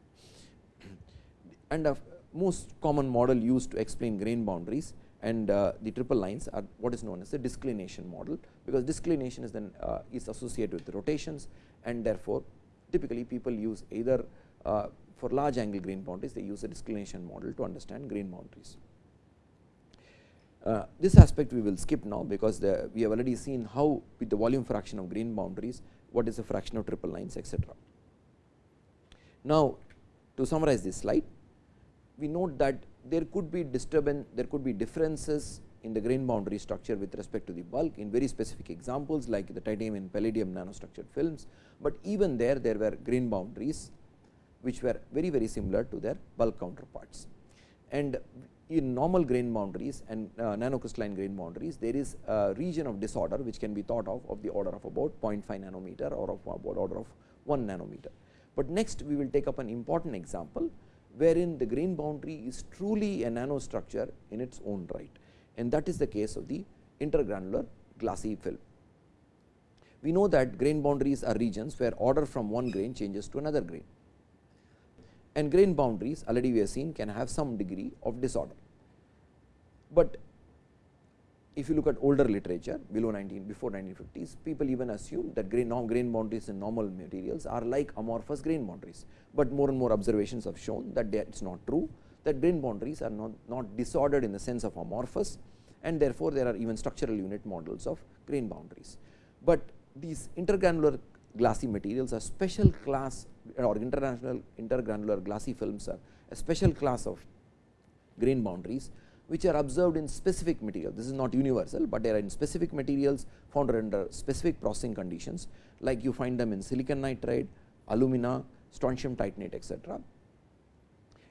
And a most common model used to explain grain boundaries and uh, the triple lines are what is known as the disclination model, because disclination is then uh, is associated with rotations and therefore, typically people use either uh, for large angle grain boundaries they use a disclination model to understand grain boundaries. Uh, this aspect we will skip now, because the, we have already seen how with the volume fraction of grain boundaries what is the fraction of triple lines etc. Now, to summarize this slide, we note that there could be disturbance, there could be differences in the grain boundary structure with respect to the bulk in very specific examples like the titanium and palladium nanostructured films, but even there there were grain boundaries which were very very similar to their bulk counterparts. And in normal grain boundaries and uh, nanocrystalline grain boundaries, there is a region of disorder which can be thought of of the order of about 0.5 nanometer or of about order of 1 nanometer. But next we will take up an important example, wherein the grain boundary is truly a nanostructure in its own right and that is the case of the intergranular glassy film. We know that grain boundaries are regions where order from one grain changes to another grain and grain boundaries already we have seen can have some degree of disorder. But if you look at older literature below 19 before 1950s, people even assume that grain, grain boundaries in normal materials are like amorphous grain boundaries, but more and more observations have shown that it is not true that grain boundaries are not, not disordered in the sense of amorphous and therefore, there are even structural unit models of grain boundaries. But these intergranular glassy materials are special class uh, or international intergranular glassy films are a special class of grain boundaries which are observed in specific material. This is not universal, but they are in specific materials found under specific processing conditions like you find them in silicon nitride, alumina, strontium titanate etc.,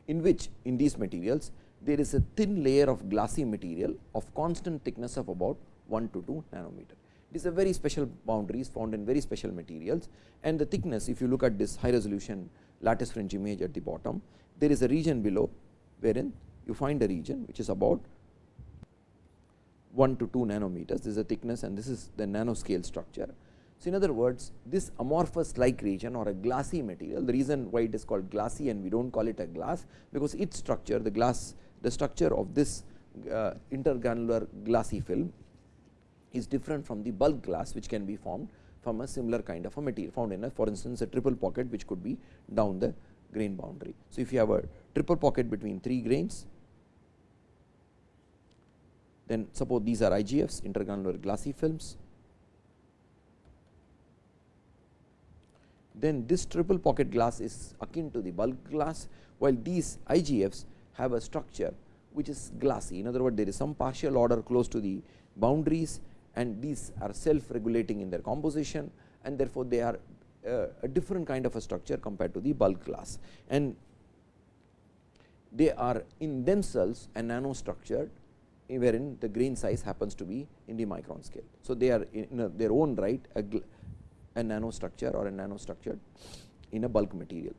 in which in these materials there is a thin layer of glassy material of constant thickness of about 1 to 2 nanometer. It is a very special boundaries found in very special materials and the thickness if you look at this high resolution lattice fringe image at the bottom, there is a region below wherein you find a region which is about 1 to 2 nanometers. This is a thickness and this is the nanoscale structure. So, in other words, this amorphous like region or a glassy material, the reason why it is called glassy and we do not call it a glass, because its structure, the glass, the structure of this uh, intergranular glassy film is different from the bulk glass which can be formed from a similar kind of a material found in a for instance, a triple pocket which could be down the grain boundary. So, if you have a triple pocket between 3 grains, then suppose these are IGFs intergranular glassy films, then this triple pocket glass is akin to the bulk glass, while these IGFs have a structure which is glassy. In other words, there is some partial order close to the boundaries and these are self regulating in their composition and therefore, they are uh, a different kind of a structure compared to the bulk glass. And they are in themselves a nano structure wherein the grain size happens to be in the micron scale. So, they are in their own right a, a nano structure or a nano structure in a bulk material.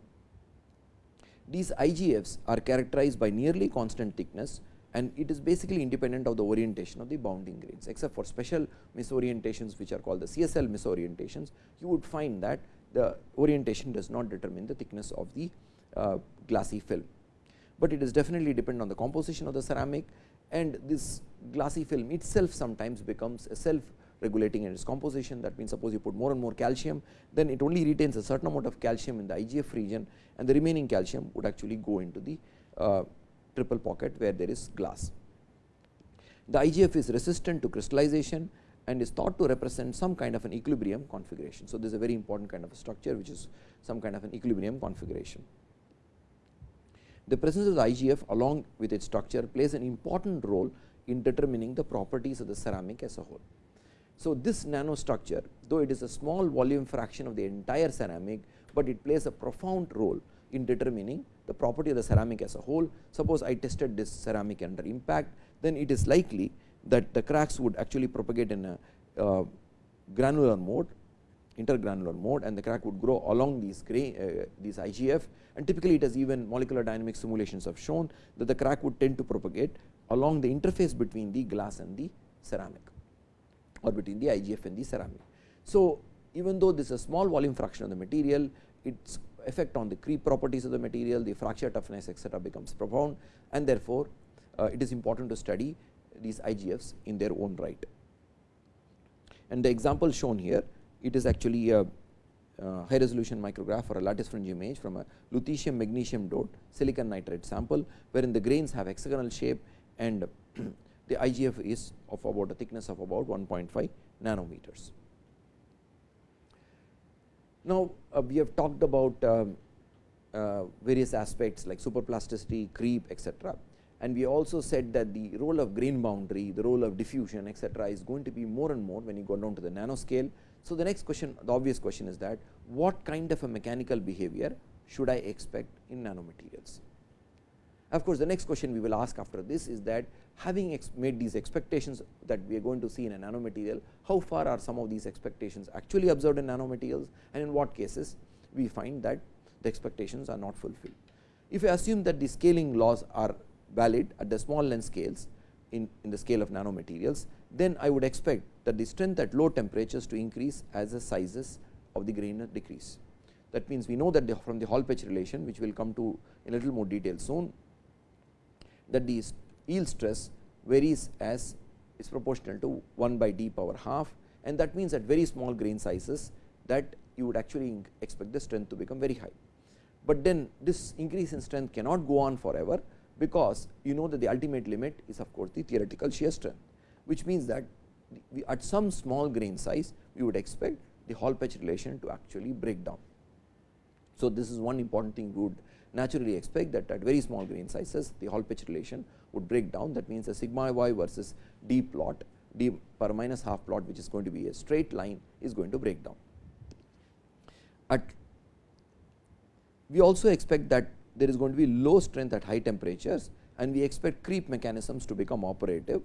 These IGFs are characterized by nearly constant thickness and it is basically independent of the orientation of the bounding grains except for special misorientations which are called the CSL misorientations you would find that the orientation does not determine the thickness of the uh, glassy film. But it is definitely dependent on the composition of the ceramic and this glassy film itself sometimes becomes a self regulating in its composition that means suppose you put more and more calcium then it only retains a certain amount of calcium in the IGF region and the remaining calcium would actually go into the uh, triple pocket where there is glass. The IGF is resistant to crystallization and is thought to represent some kind of an equilibrium configuration. So, this is a very important kind of a structure which is some kind of an equilibrium configuration. The presence of the IGF along with its structure plays an important role in determining the properties of the ceramic as a whole. So, this nanostructure though it is a small volume fraction of the entire ceramic, but it plays a profound role in determining the property of the ceramic as a whole. Suppose I tested this ceramic under impact, then it is likely that the cracks would actually propagate in a uh, granular mode intergranular mode and the crack would grow along these grain, uh, these IGF and typically it has even molecular dynamic simulations have shown that the crack would tend to propagate along the interface between the glass and the ceramic or between the IGF and the ceramic. So, even though this is a small volume fraction of the material, its effect on the creep properties of the material, the fracture toughness etcetera becomes profound and therefore, uh, it is important to study these IGFs in their own right. And the example shown here, it is actually a high resolution micrograph or a lattice fringe image from a lutetium magnesium dot silicon nitride sample, wherein the grains have hexagonal shape and <clears throat> the IGF is of about a thickness of about 1.5 nanometers. Now, uh, we have talked about um, uh, various aspects like superplasticity, creep etcetera and we also said that the role of grain boundary, the role of diffusion etcetera is going to be more and more when you go down to the nanoscale. So, the next question the obvious question is that what kind of a mechanical behavior should I expect in nanomaterials. Of course, the next question we will ask after this is that having made these expectations that we are going to see in a nanomaterial, how far are some of these expectations actually observed in nanomaterials and in what cases we find that the expectations are not fulfilled. If I assume that the scaling laws are valid at the small length scales in, in the scale of nanomaterials, then I would expect that the strength at low temperatures to increase as the sizes of the grain decrease. That means, we know that the, from the Hall Petch relation which we will come to in a little more detail soon that the yield stress varies as is proportional to 1 by d power half and that means, at very small grain sizes that you would actually expect the strength to become very high. But then this increase in strength cannot go on forever because you know that the ultimate limit is of course, the theoretical shear strength, which means that we at some small grain size we would expect the Hall Petch relation to actually break down. So, this is one important thing we would naturally expect that at very small grain sizes the Hall Petch relation would break down that means, a sigma y versus d plot d per minus half plot which is going to be a straight line is going to break down. At we also expect that there is going to be low strength at high temperatures and we expect creep mechanisms to become operative.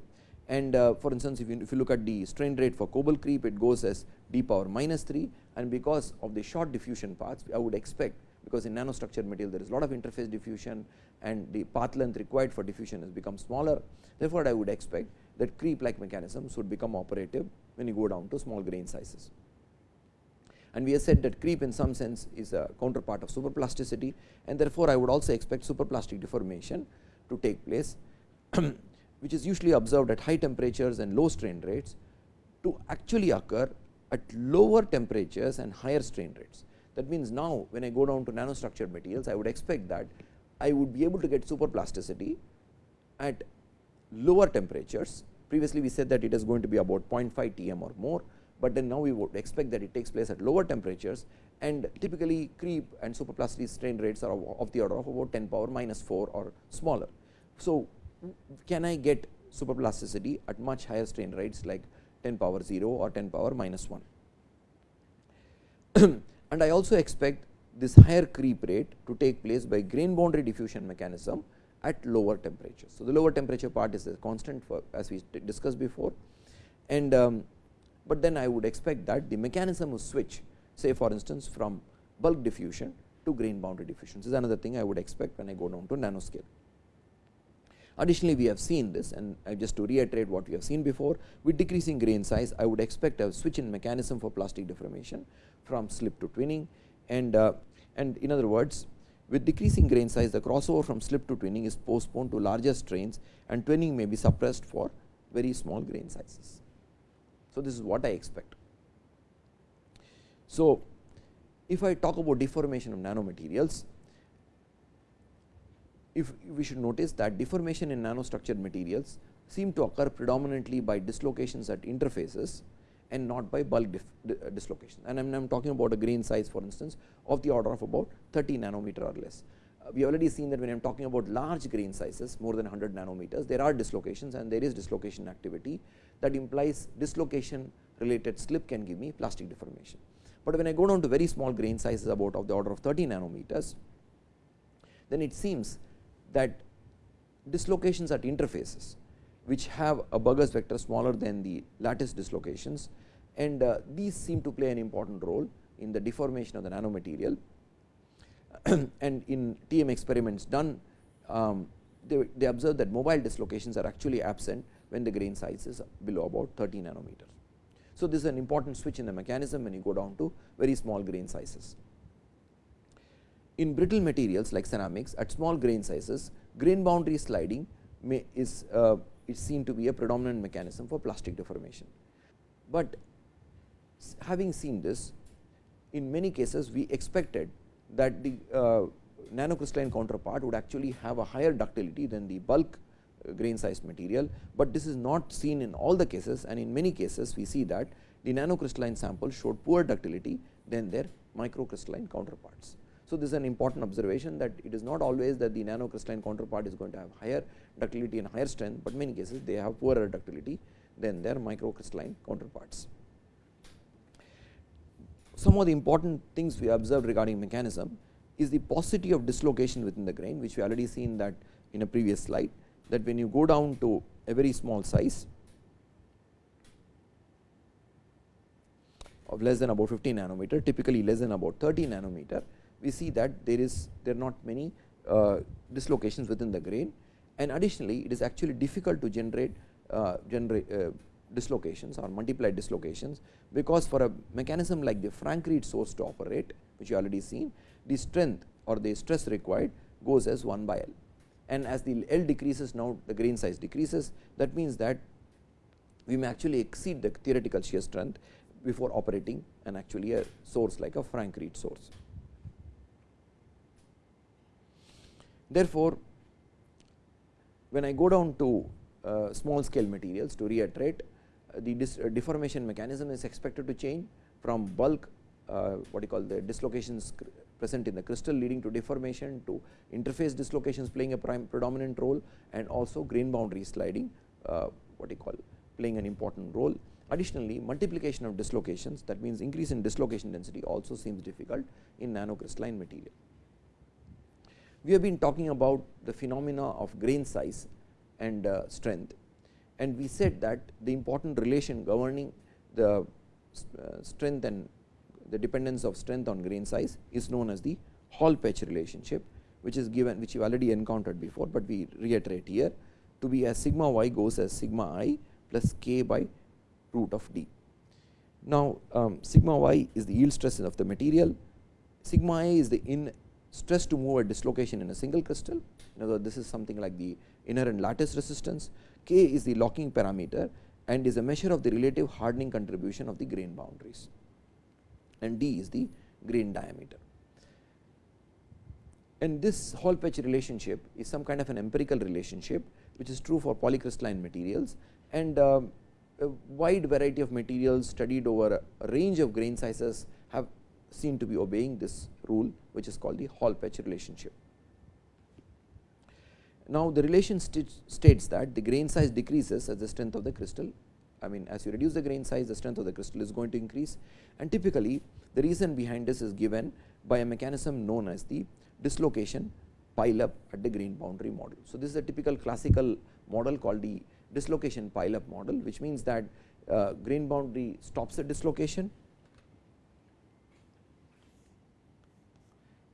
And uh, for instance, if you, if you look at the strain rate for Coble creep, it goes as d power minus 3 and because of the short diffusion paths, I would expect because in nanostructured material there is a lot of interface diffusion and the path length required for diffusion has become smaller. Therefore, I would expect that creep like mechanisms would become operative when you go down to small grain sizes. And we have said that creep in some sense is a counterpart of superplasticity and therefore, I would also expect superplastic deformation to take place <clears throat> which is usually observed at high temperatures and low strain rates to actually occur at lower temperatures and higher strain rates. That means, now when I go down to nanostructured materials, I would expect that I would be able to get superplasticity at lower temperatures. Previously, we said that it is going to be about 0.5 Tm or more, but then now we would expect that it takes place at lower temperatures and typically creep and superplasticity strain rates are of the order of about 10 power minus 4 or smaller. So, can I get superplasticity at much higher strain rates like 10 power 0 or 10 power minus 1. <clears throat> and I also expect this higher creep rate to take place by grain boundary diffusion mechanism at lower temperatures. So, the lower temperature part is a constant for as we discussed before and um, but then I would expect that the mechanism will switch say for instance from bulk diffusion to grain boundary diffusion. This is another thing I would expect when I go down to nanoscale. Additionally, we have seen this and just to reiterate what we have seen before with decreasing grain size I would expect a switch in mechanism for plastic deformation from slip to twinning and uh, and in other words with decreasing grain size the crossover from slip to twinning is postponed to larger strains and twinning may be suppressed for very small grain sizes. So, this is what I expect. So, if I talk about deformation of nanomaterials, if we should notice that deformation in nanostructured materials seem to occur predominantly by dislocations at interfaces and not by bulk uh, dislocation. And I am talking about a grain size for instance of the order of about 30 nanometer or less. Uh, we already seen that when I am talking about large grain sizes more than 100 nanometers, there are dislocations and there is dislocation activity that implies dislocation related slip can give me plastic deformation. But when I go down to very small grain sizes about of the order of 30 nanometers, then it seems that dislocations at interfaces which have a Burgers vector smaller than the lattice dislocations and uh, these seem to play an important role in the deformation of the nanomaterial <clears throat> and in TM experiments done um, they, they observe that mobile dislocations are actually absent when the grain size is below about 30 nanometers. So, this is an important switch in the mechanism when you go down to very small grain sizes. In brittle materials like ceramics at small grain sizes grain boundary sliding may is uh, is seen to be a predominant mechanism for plastic deformation. But having seen this in many cases we expected that the uh, nanocrystalline counterpart would actually have a higher ductility than the bulk uh, grain sized material, but this is not seen in all the cases and in many cases we see that the nanocrystalline sample showed poor ductility than their microcrystalline counterparts. So, this is an important observation that it is not always that the nanocrystalline counterpart is going to have higher ductility and higher strength, but many cases they have poorer ductility than their microcrystalline counterparts. Some of the important things we observed regarding mechanism is the paucity of dislocation within the grain, which we already seen that in a previous slide that when you go down to a very small size of less than about 15 nanometer, typically less than about 30 nanometer, we see that there is there are not many uh, dislocations within the grain. And additionally it is actually difficult to generate uh, generate uh, dislocations or multiplied dislocations because for a mechanism like the Frank-Read source to operate which you already seen the strength or the stress required goes as 1 by L. And as the L decreases now the grain size decreases. That means that we may actually exceed the theoretical shear strength before operating and actually a source like a Frank-Read source. Therefore, when I go down to uh, small scale materials to reiterate uh, the uh, deformation mechanism is expected to change from bulk uh, what you call the dislocations present in the crystal leading to deformation to interface dislocations playing a predominant role and also grain boundary sliding uh, what you call playing an important role. Additionally, multiplication of dislocations that means increase in dislocation density also seems difficult in nanocrystalline material. We have been talking about the phenomena of grain size and uh, strength and we said that the important relation governing the uh, strength and the dependence of strength on grain size is known as the Hall-Petch relationship which is given which you already encountered before, but we reiterate here to be as sigma y goes as sigma i plus k by root of d. Now, um, sigma y is the yield stress of the material, sigma i is the in stress to move a dislocation in a single crystal. In other words, this is something like the inherent lattice resistance, k is the locking parameter and is a measure of the relative hardening contribution of the grain boundaries and d is the grain diameter. And this Hall-Petch relationship is some kind of an empirical relationship which is true for polycrystalline materials and uh, a wide variety of materials studied over a range of grain sizes have seem to be obeying this rule which is called the Hall-Petch relationship. Now, the relation states that the grain size decreases as the strength of the crystal I mean as you reduce the grain size the strength of the crystal is going to increase and typically the reason behind this is given by a mechanism known as the dislocation pile up at the grain boundary model. So, this is a typical classical model called the dislocation pile up model which means that uh, grain boundary stops the dislocation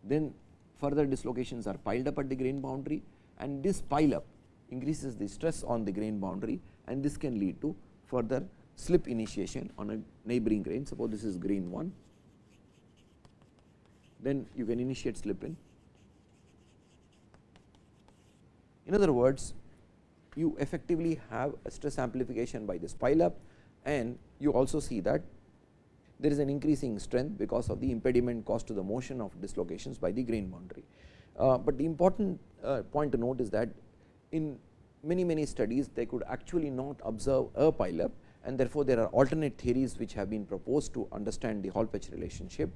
then further dislocations are piled up at the grain boundary and this pile up increases the stress on the grain boundary and this can lead to further slip initiation on a neighboring grain. Suppose this is grain 1, then you can initiate slip in. In other words, you effectively have a stress amplification by this pile up and you also see that there is an increasing strength because of the impediment caused to the motion of dislocations by the grain boundary. Uh, but the important uh, point to note is that in many many studies they could actually not observe a pile up and therefore, there are alternate theories which have been proposed to understand the Hall Petch relationship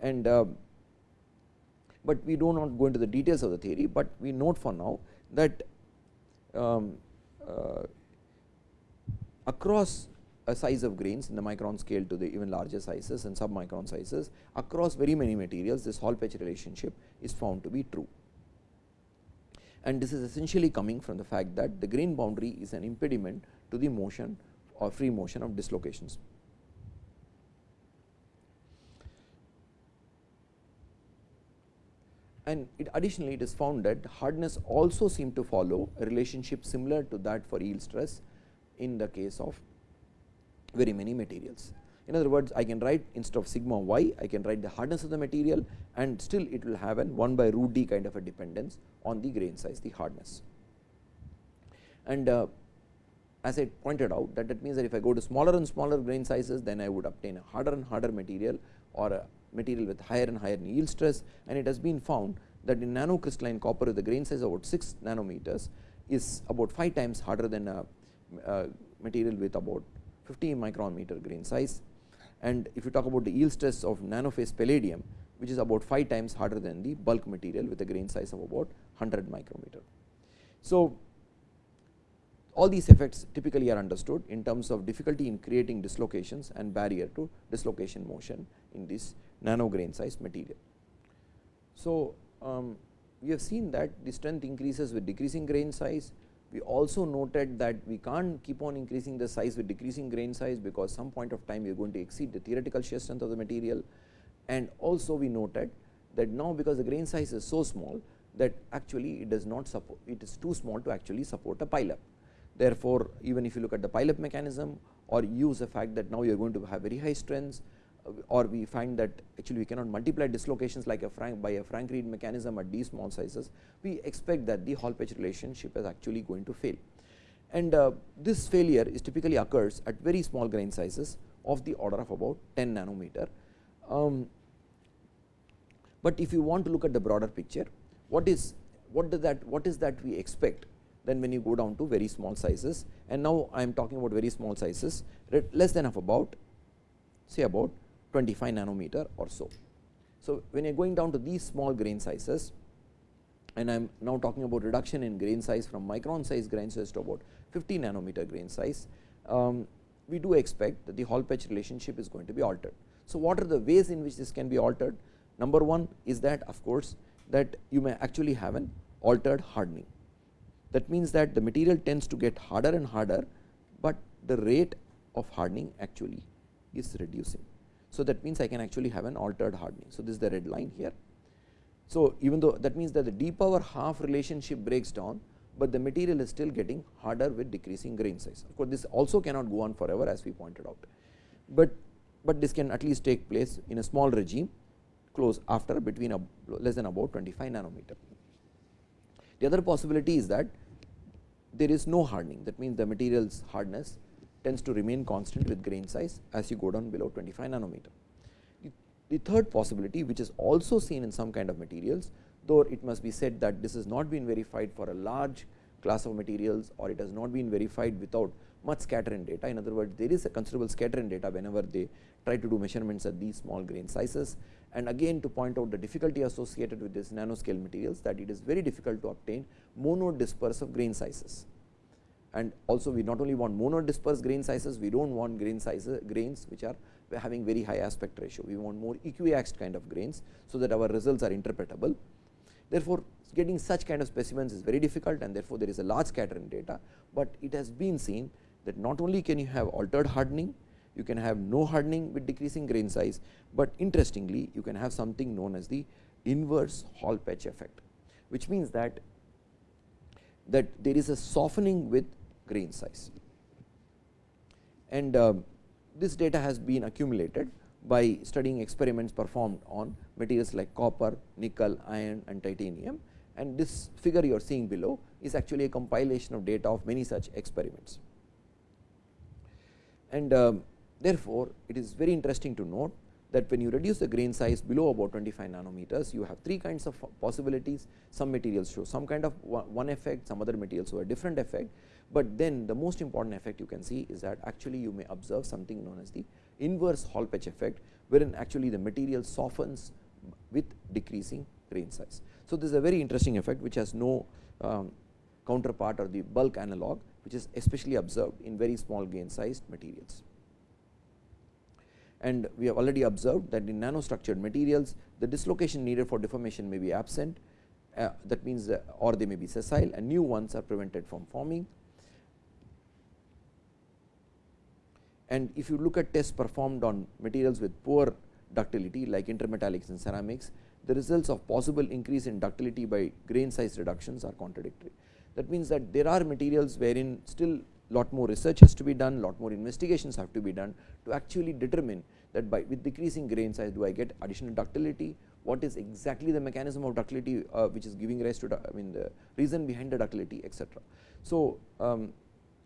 and uh, but we do not go into the details of the theory, but we note for now that um, uh, across a size of grains in the micron scale to the even larger sizes and submicron sizes across very many materials this Hall Petch relationship is found to be true and this is essentially coming from the fact that the grain boundary is an impediment to the motion or free motion of dislocations. And it additionally it is found that hardness also seem to follow a relationship similar to that for yield stress in the case of very many materials. In other words, I can write instead of sigma y, I can write the hardness of the material and still it will have an 1 by root d kind of a dependence on the grain size, the hardness. And uh, as I pointed out that that means that if I go to smaller and smaller grain sizes, then I would obtain a harder and harder material or a material with higher and higher yield stress and it has been found that in nanocrystalline copper the grain size about 6 nanometers is about 5 times harder than a, a material with about 50 micrometer grain size and if you talk about the yield stress of nanophase palladium which is about 5 times harder than the bulk material with a grain size of about 100 micrometer. So, all these effects typically are understood in terms of difficulty in creating dislocations and barrier to dislocation motion in this nano grain size material. So, um, we have seen that the strength increases with decreasing grain size, we also noted that we can't keep on increasing the size with decreasing grain size because some point of time we are going to exceed the theoretical shear strength of the material and also we noted that now because the grain size is so small that actually it does not support it is too small to actually support a pile up. Therefore, even if you look at the pile up mechanism or use the fact that now you are going to have very high strengths or we find that actually we cannot multiply dislocations like a Frank by a Frank Read mechanism at these small sizes, we expect that the Hall Petch relationship is actually going to fail. And uh, this failure is typically occurs at very small grain sizes of the order of about 10 nanometer. Um, but if you want to look at the broader picture, what is what does that what is that we expect then when you go down to very small sizes and now I am talking about very small sizes less than of about say about 25 nanometer or so. So, when you are going down to these small grain sizes and I am now talking about reduction in grain size from micron size grain size to about 50 nanometer grain size, um, we do expect that the Hall Petch relationship is going to be altered. So, what are the ways in which this can be altered? Number one is that of course, that you may actually have an altered hardening. That means that the material tends to get harder and harder, but the rate of hardening actually is reducing. So, that means I can actually have an altered hardening. So, this is the red line here. So, even though that means that the d power half relationship breaks down, but the material is still getting harder with decreasing grain size. Of course, this also cannot go on forever as we pointed out, but, but this can at least take place in a small regime close after between a less than about 25 nanometer. The other possibility is that there is no hardening that means the material's hardness tends to remain constant with grain size as you go down below 25 nanometer. The, the third possibility which is also seen in some kind of materials though it must be said that this has not been verified for a large class of materials or it has not been verified without much scattering data. In other words, there is a considerable scattering data whenever they try to do measurements at these small grain sizes. And again to point out the difficulty associated with this nanoscale materials that it is very difficult to obtain monodispersive grain sizes. And also we not only want monodispersed grain sizes, we do not want grain sizes grains which are having very high aspect ratio. We want more equiaxed kind of grains, so that our results are interpretable. Therefore, getting such kind of specimens is very difficult and therefore, there is a large scattering data, but it has been seen that not only can you have altered hardening, you can have no hardening with decreasing grain size, but interestingly you can have something known as the inverse Hall Petch effect, which means that that there is a softening with grain size. And uh, this data has been accumulated by studying experiments performed on materials like copper, nickel, iron and titanium and this figure you are seeing below is actually a compilation of data of many such experiments. And um, therefore, it is very interesting to note that when you reduce the grain size below about 25 nanometers, you have three kinds of possibilities. Some materials show some kind of one effect, some other materials show a different effect, but then the most important effect you can see is that actually you may observe something known as the inverse Hall Petch effect, wherein actually the material softens with decreasing grain size. So, this is a very interesting effect which has no um, counterpart or the bulk analog which is especially observed in very small grain sized materials. And we have already observed that in nanostructured materials the dislocation needed for deformation may be absent uh, that means uh, or they may be sessile and new ones are prevented from forming. And if you look at tests performed on materials with poor ductility like intermetallics and ceramics, the results of possible increase in ductility by grain size reductions are contradictory. That means that there are materials wherein still lot more research has to be done, lot more investigations have to be done to actually determine that by with decreasing grain size do I get additional ductility, what is exactly the mechanism of ductility uh, which is giving rise to I mean the reason behind the ductility etc. So, um,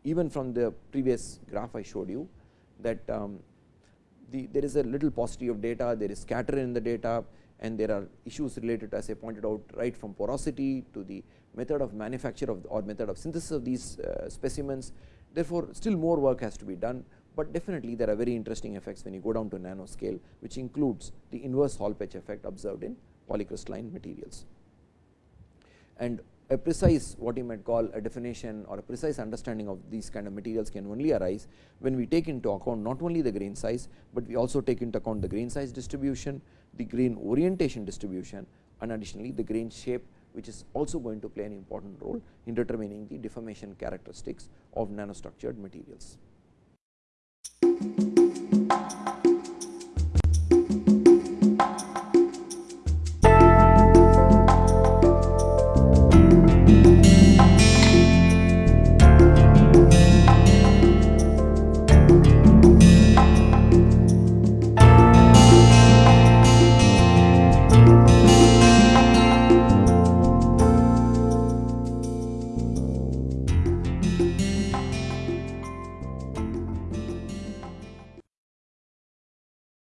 even from the previous graph I showed you that um, the, there is a little paucity of data, there is scatter in the data and there are issues related as I pointed out right from porosity to the method of manufacture of or method of synthesis of these uh, specimens. Therefore, still more work has to be done, but definitely there are very interesting effects when you go down to nanoscale which includes the inverse Hall Petch effect observed in polycrystalline materials. And a precise what you might call a definition or a precise understanding of these kind of materials can only arise when we take into account not only the grain size, but we also take into account the grain size distribution, the grain orientation distribution and additionally the grain shape which is also going to play an important role in determining the deformation characteristics of nanostructured materials.